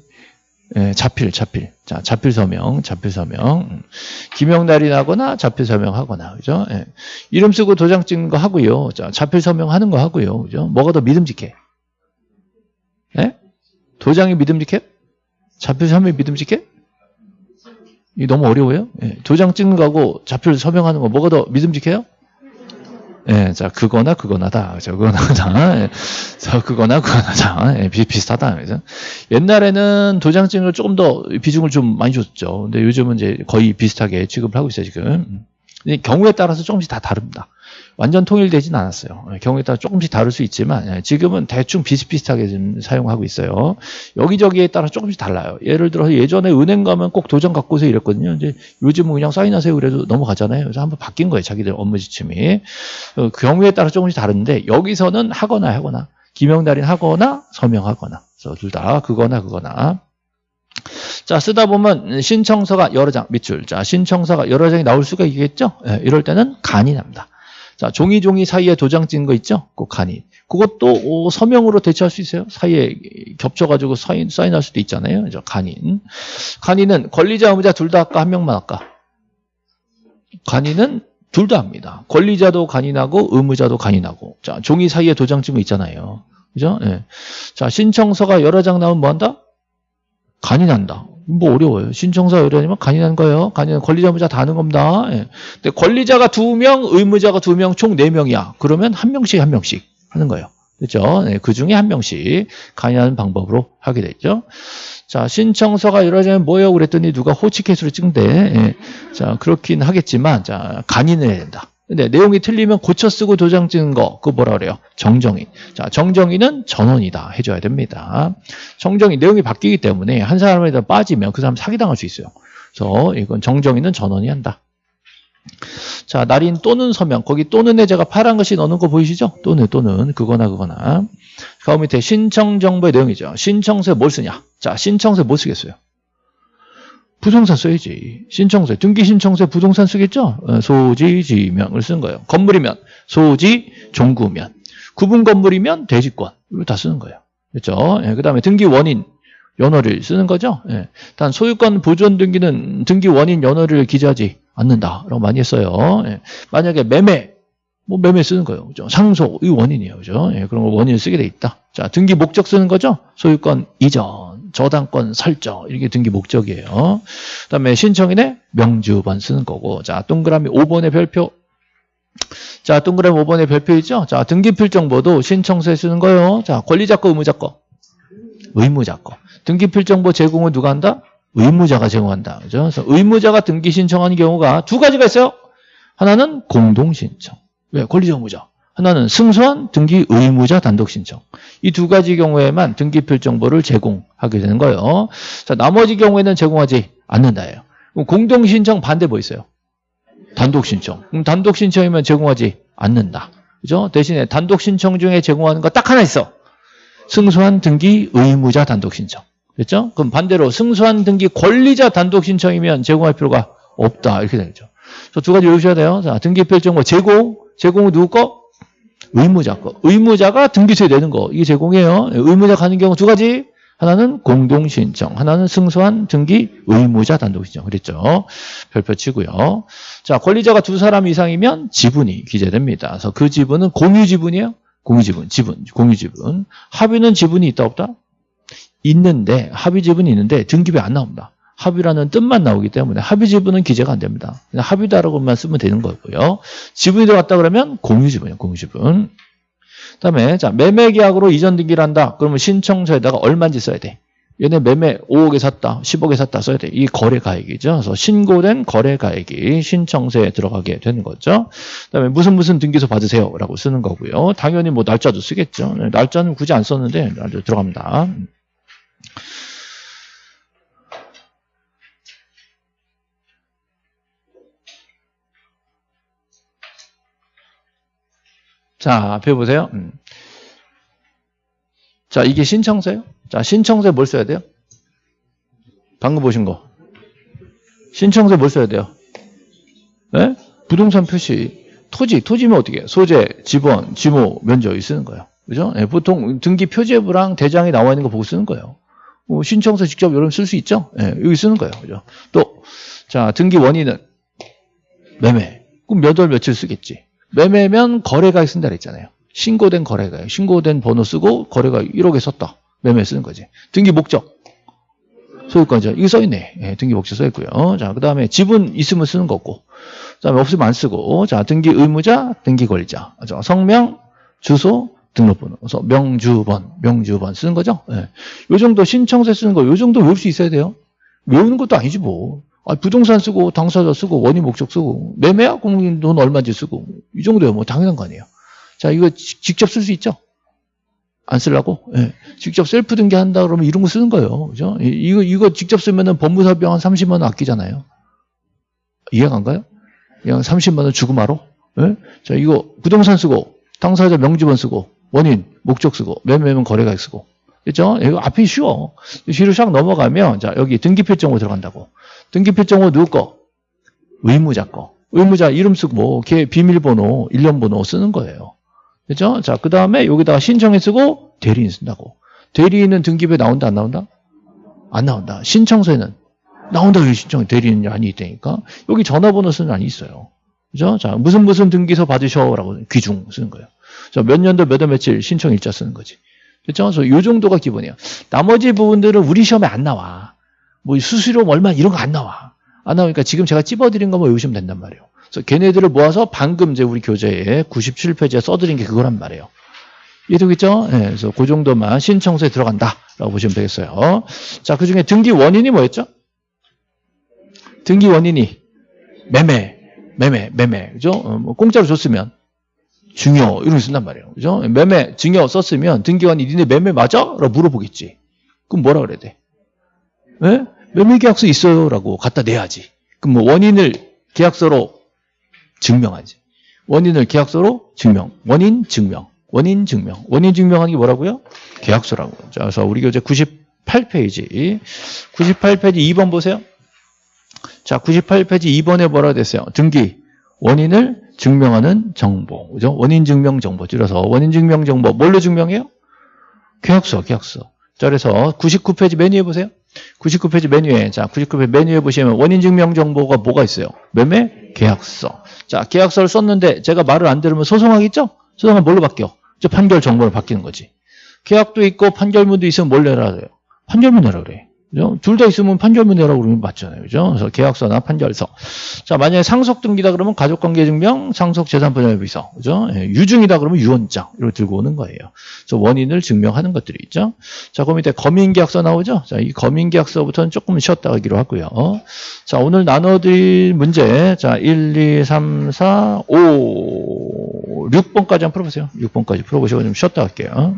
예, 자필, 자필. 자, 자필 서명, 자필 서명. 기명날이 나거나 자필 서명하거나, 그죠? 예. 이름 쓰고 도장 찍는 거 하고요. 자, 자필 서명하는 거 하고요. 그죠? 뭐가 더 믿음직해? 예? 도장이 믿음직해? 자필 서명이 믿음직해? 이 너무 어려워요? 예. 도장 찍는 거하고 자필 서명하는 거 뭐가 더 믿음직해요? 예, 자, 그거나 그거나다. 자, 그거나다. 예, 자, 그거나 그거나다. 예, 비, 비슷하다. 그죠? 옛날에는 도장증을 조금 더 비중을 좀 많이 줬죠. 근데 요즘은 이제 거의 비슷하게 취급을 하고 있어요, 지금. 경우에 따라서 조금씩 다 다릅니다. 완전 통일되진 않았어요. 예, 경우에 따라 조금씩 다를 수 있지만 예, 지금은 대충 비슷비슷하게 좀 사용하고 있어요. 여기저기에 따라 조금씩 달라요. 예를 들어서 예전에 은행 가면 꼭 도장 갖고 오세요 이랬거든요. 이제 요즘은 그냥 사인하세요 그래도 넘어가잖아요. 그래서 한번 바뀐 거예요. 자기들 업무 지침이. 그 경우에 따라 조금씩 다른데 여기서는 하거나 하거나 기명달인 하거나 서명하거나 그래서 둘 다 그거나 그거나 자, 쓰다 보면 신청서가 여러 장, 밑줄. 자, 신청서가 여러 장이 나올 수가 있겠죠? 예, 이럴 때는 간이 납니다. 자, 종이 종이 사이에 도장 찍은 거 있죠? 그 간이. 그것도 서명으로 대체할 수 있어요. 사이에 겹쳐가지고 사인, 사인할 수도 있잖아요. 그죠? 간인. 간인은 권리자, 의무자 둘 다 할까? 한 명만 할까? 간인은 둘 다 합니다. 권리자도 간인하고 의무자도 간인하고. 자, 종이 사이에 도장 찍은 거 있잖아요. 그죠? 예. 자, 신청서가 여러 장 나오면 뭐 한다? 간인한다. 뭐 어려워요. 신청서 의뢰하면 간이라는 거예요. 간이는 권리자 의무자 다 하는 겁니다. 예. 근데 권리자가 두 명, 의무자가 두 명, 총 네 명이야. 그러면 한 명씩 한 명씩 하는 거예요. 그렇죠? 네, 그 중에 한 명씩 간이하는 방법으로 하게 되죠. 자, 신청서가 이루어지면 뭐예요? 그랬더니 누가 호치켓으로 찍는데, 예. 자, 그렇긴 하겠지만, 자, 간인을 해야 된다. 근데 내용이 틀리면 고쳐 쓰고 도장 찍는 거, 그거 뭐라 그래요? 정정인. 자, 정정인은 전원이다. 해줘야 됩니다. 정정인, 내용이 바뀌기 때문에 한 사람에다 빠지면 그 사람 사기당할 수 있어요. 그래서 이건 정정인은 전원이 한다. 자, 날인 또는 서명. 거기 또는에 제가 파란 것이 넣는 거 보이시죠? 또는, 또는. 그거나, 그거나. 가운 밑에 신청 정보의 내용이죠. 신청서에 뭘 쓰냐? 자, 신청서에 뭘 쓰겠어요? 부동산 써야지. 신청서에. 등기 신청서에 부동산 쓰겠죠? 어, 소지, 지명을 쓴 거예요. 건물이면 소지, 종구면. 구분 건물이면 대지권. 이거 다 쓰는 거예요. 그렇죠? 예, 그 다음에 등기 원인. 연어를 쓰는 거죠. 예. 단 소유권 보존 등기는 등기 원인 연어를 기재하지 않는다라고 많이 했어요. 예. 만약에 매매 뭐 매매 쓰는 거예요. 그죠? 상속 이 원인이에요. 그죠? 예, 그런 거 원인을 쓰게 돼 있다. 자, 등기 목적 쓰는 거죠? 소유권 이전, 저당권 설정 이렇게 등기 목적이에요. 그다음에 신청인의 명주번 쓰는 거고. 자, 동그라미 5번의 별표 자, 동그라미 5번의 별표 있죠? 자, 등기 필 정보도 신청서에 쓰는 거예요. 자, 권리자 거, 의무자 거. 의무자 거. 등기 필 정보 제공을 누가 한다? 의무자가 제공한다. 그죠? 그래서 의무자가 등기 신청하는 경우가 두 가지가 있어요. 하나는 공동 신청. 왜? 권리자 의무자. 하나는 승소한 등기 의무자 단독 신청. 이 두 가지 경우에만 등기 필정보를 제공하게 되는 거예요. 자, 나머지 경우에는 제공하지 않는다예요. 그럼 공동 신청 반대 뭐 있어요? 단독 신청. 그럼 단독 신청이면 제공하지 않는다. 그죠? 대신에 단독 신청 중에 제공하는 거 딱 하나 있어. 승소한 등기 의무자 단독 신청. 그렇죠? 그럼 반대로 승소한 등기 권리자 단독 신청이면 제공할 필요가 없다. 이렇게 되죠. 그래서 두 가지 외우셔야 돼요. 자, 등기 필정보 제공. 제공은 누구 거? 의무자 거. 의무자가 등기소에 내는 거. 이게 제공이에요. 의무자 가는 경우 두 가지. 하나는 공동신청, 하나는 승소한 등기 의무자 단독신청. 그랬죠. 별표 치고요. 자, 권리자가 두 사람 이상이면 지분이 기재됩니다. 그래서 그 지분은 공유지분이에요. 공유지분, 지분, 공유지분. 합의는 지분이 있다 없다? 있는데 합의 지분이 있는데 등기부에 안 나옵니다. 합의라는 뜻만 나오기 때문에 합의 지분은 기재가 안 됩니다. 그냥 합의다라고만 쓰면 되는 거고요. 지분이 들어갔다 그러면 공유 지분이에요. 공유 지분. 그다음에 자 매매 계약으로 이전 등기를 한다. 그러면 신청서에다가 얼마인지 써야 돼. 얘네 매매 5억에 샀다, 10억에 샀다 써야 돼. 이 거래 가액이죠. 그래서 신고된 거래 가액이 신청서에 들어가게 되는 거죠. 그다음에 무슨 무슨 등기소 받으세요라고 쓰는 거고요. 당연히 뭐 날짜도 쓰겠죠. 네, 날짜는 굳이 안 썼는데 날짜 들어갑니다. 자, 앞에 보세요. 음. 자, 이게 신청서예요. 자, 신청서에 뭘 써야 돼요? 방금 보신 거. 신청서에 뭘 써야 돼요? 네? 부동산 표시. 토지, 토지면 어떻게 해요? 소재, 지번, 지모, 면적 이 쓰는 거예요. 그죠? 네, 보통 등기 표제부랑 대장이 나와 있는 거 보고 쓰는 거예요. 뭐 신청서 직접 여러분 쓸 수 있죠? 네, 여기 쓰는 거예요. 그죠? 또, 자, 등기 원인은 매매. 그럼 몇 월 며칠 쓰겠지? 매매면 거래가액 쓴다 그랬잖아요. 신고된 거래가액. 신고된 번호 쓰고 거래가 1억에 썼다. 매매 쓰는 거지. 등기 목적. 소유권자. 이거 써있네. 예, 등기 목적 써있고요. 자, 그 다음에 지분 있으면 쓰는 거고. 그 다음에 없으면 안 쓰고. 자, 등기 의무자, 등기 권리자. 자, 성명, 주소, 등록번호. 그래서 명주번, 명주번 쓰는 거죠. 예. 요 정도 신청서 쓰는 거, 요 정도 외울 수 있어야 돼요. 외우는 것도 아니지 뭐. 아, 부동산 쓰고 당사자 쓰고 원인 목적 쓰고 그럼 돈 얼마인지 쓰고 이 정도야 뭐 당연한 거 아니에요. 자 이거 지, 직접 쓸 수 있죠? 안 쓰려고? 예. 직접 셀프 등기한다 그러면 이런 거 쓰는 거예요. 그죠? 이거 이거 직접 쓰면은 법무사비용 한 30만 원 아끼잖아요. 이해가 안 가요? 그냥 30만 원 주고 말어? 예? 자 이거 부동산 쓰고 당사자 명지번 쓰고 원인 목적 쓰고 매매면 거래가액 쓰고 그죠? 이거 앞이 쉬워. 뒤로 샥 넘어가면 자 여기 등기필정으로 들어간다고. 등기필정호 누구 거? 의무자 거. 의무자 이름 쓰고 뭐, 걔 비밀번호, 일련번호 쓰는 거예요. 그죠? 자, 그 다음에 여기다가 신청해 쓰고 대리인 쓴다고. 대리인은 등기부에 나온다, 안 나온다? 안 나온다. 신청서에는 나온다, 여기 신청, 대리인이 아니 있다니까. 여기 전화번호 쓰는 안이 있어요. 그죠? 자, 무슨 무슨 등기소 받으셔라고 귀중 쓰는 거예요. 자, 몇 년도 몇 월 며칠 신청 일자 쓰는 거지. 그죠? 그래서 요 정도가 기본이에요. 나머지 부분들은 우리 시험에 안 나와. 뭐 수수료 얼마 이런 거 안 나와. 안 나오니까 지금 제가 찝어드린 거만 외우시면 된단 말이에요. 그래서 걔네들을 모아서 방금 이제 우리 교재에 97페이지에 써드린 게 그거란 말이에요. 이해되겠죠? 네, 그래서 그 정도만 신청서에 들어간다라고 보시면 되겠어요. 자, 그 중에 등기 원인이 뭐였죠? 등기 원인이 매매, 매매, 매매, 그죠? 어, 뭐 공짜로 줬으면 중요 이런 거 쓴단 말이에요. 그죠? 매매, 증여 썼으면 등기원이 니네 매매 맞아? 라고 물어보겠지. 그럼 뭐라 그래야 돼? 네? 매매계약서 있어요라고 갖다 내야지. 그럼 뭐 원인을 계약서로 증명하지. 원인을 계약서로 증명. 원인 증명. 원인 증명. 원인 증명하는 게 뭐라고요? 계약서라고. 자, 그래서 우리 교재 98페이지. 98페이지 2번 보세요. 자, 98페이지 2번에 뭐라고 됐어요? 등기. 원인을 증명하는 정보. 그죠? 원인 증명 정보. 줄여서 원인 증명 정보. 뭘로 증명해요? 계약서, 계약서. 자, 그래서 99페이지 메뉴에 보세요. 99페이지 메뉴에, 자, 99페이지 메뉴에 보시면 원인 증명 정보가 뭐가 있어요? 매매 계약서. 자, 계약서를 썼는데 제가 말을 안 들으면 소송하겠죠? 소송하면 뭘로 바뀌어? 저 판결 정보로 바뀌는 거지. 계약도 있고 판결문도 있으면 뭘 내라 그래요? 판결문 내라 그래. 그죠? 둘 다 있으면 판결문 내라고 그러면 맞잖아요. 그죠? 그래서 계약서나 판결서. 자, 만약에 상속 등기다 그러면 가족관계 증명, 상속 재산 분할 비서. 그죠? 예, 유증이다 그러면 유언장. 이렇게 들고 오는 거예요. 그래서 원인을 증명하는 것들이 있죠. 자, 그 밑에 검인 계약서 나오죠? 자, 이 검인 계약서부터는 조금 쉬었다 가기로 하고요. 자, 오늘 나눠드릴 문제. 자, 1, 2, 3, 4, 5, 6번까지 한번 풀어보세요. 6번까지 풀어보시고 좀 쉬었다 할게요.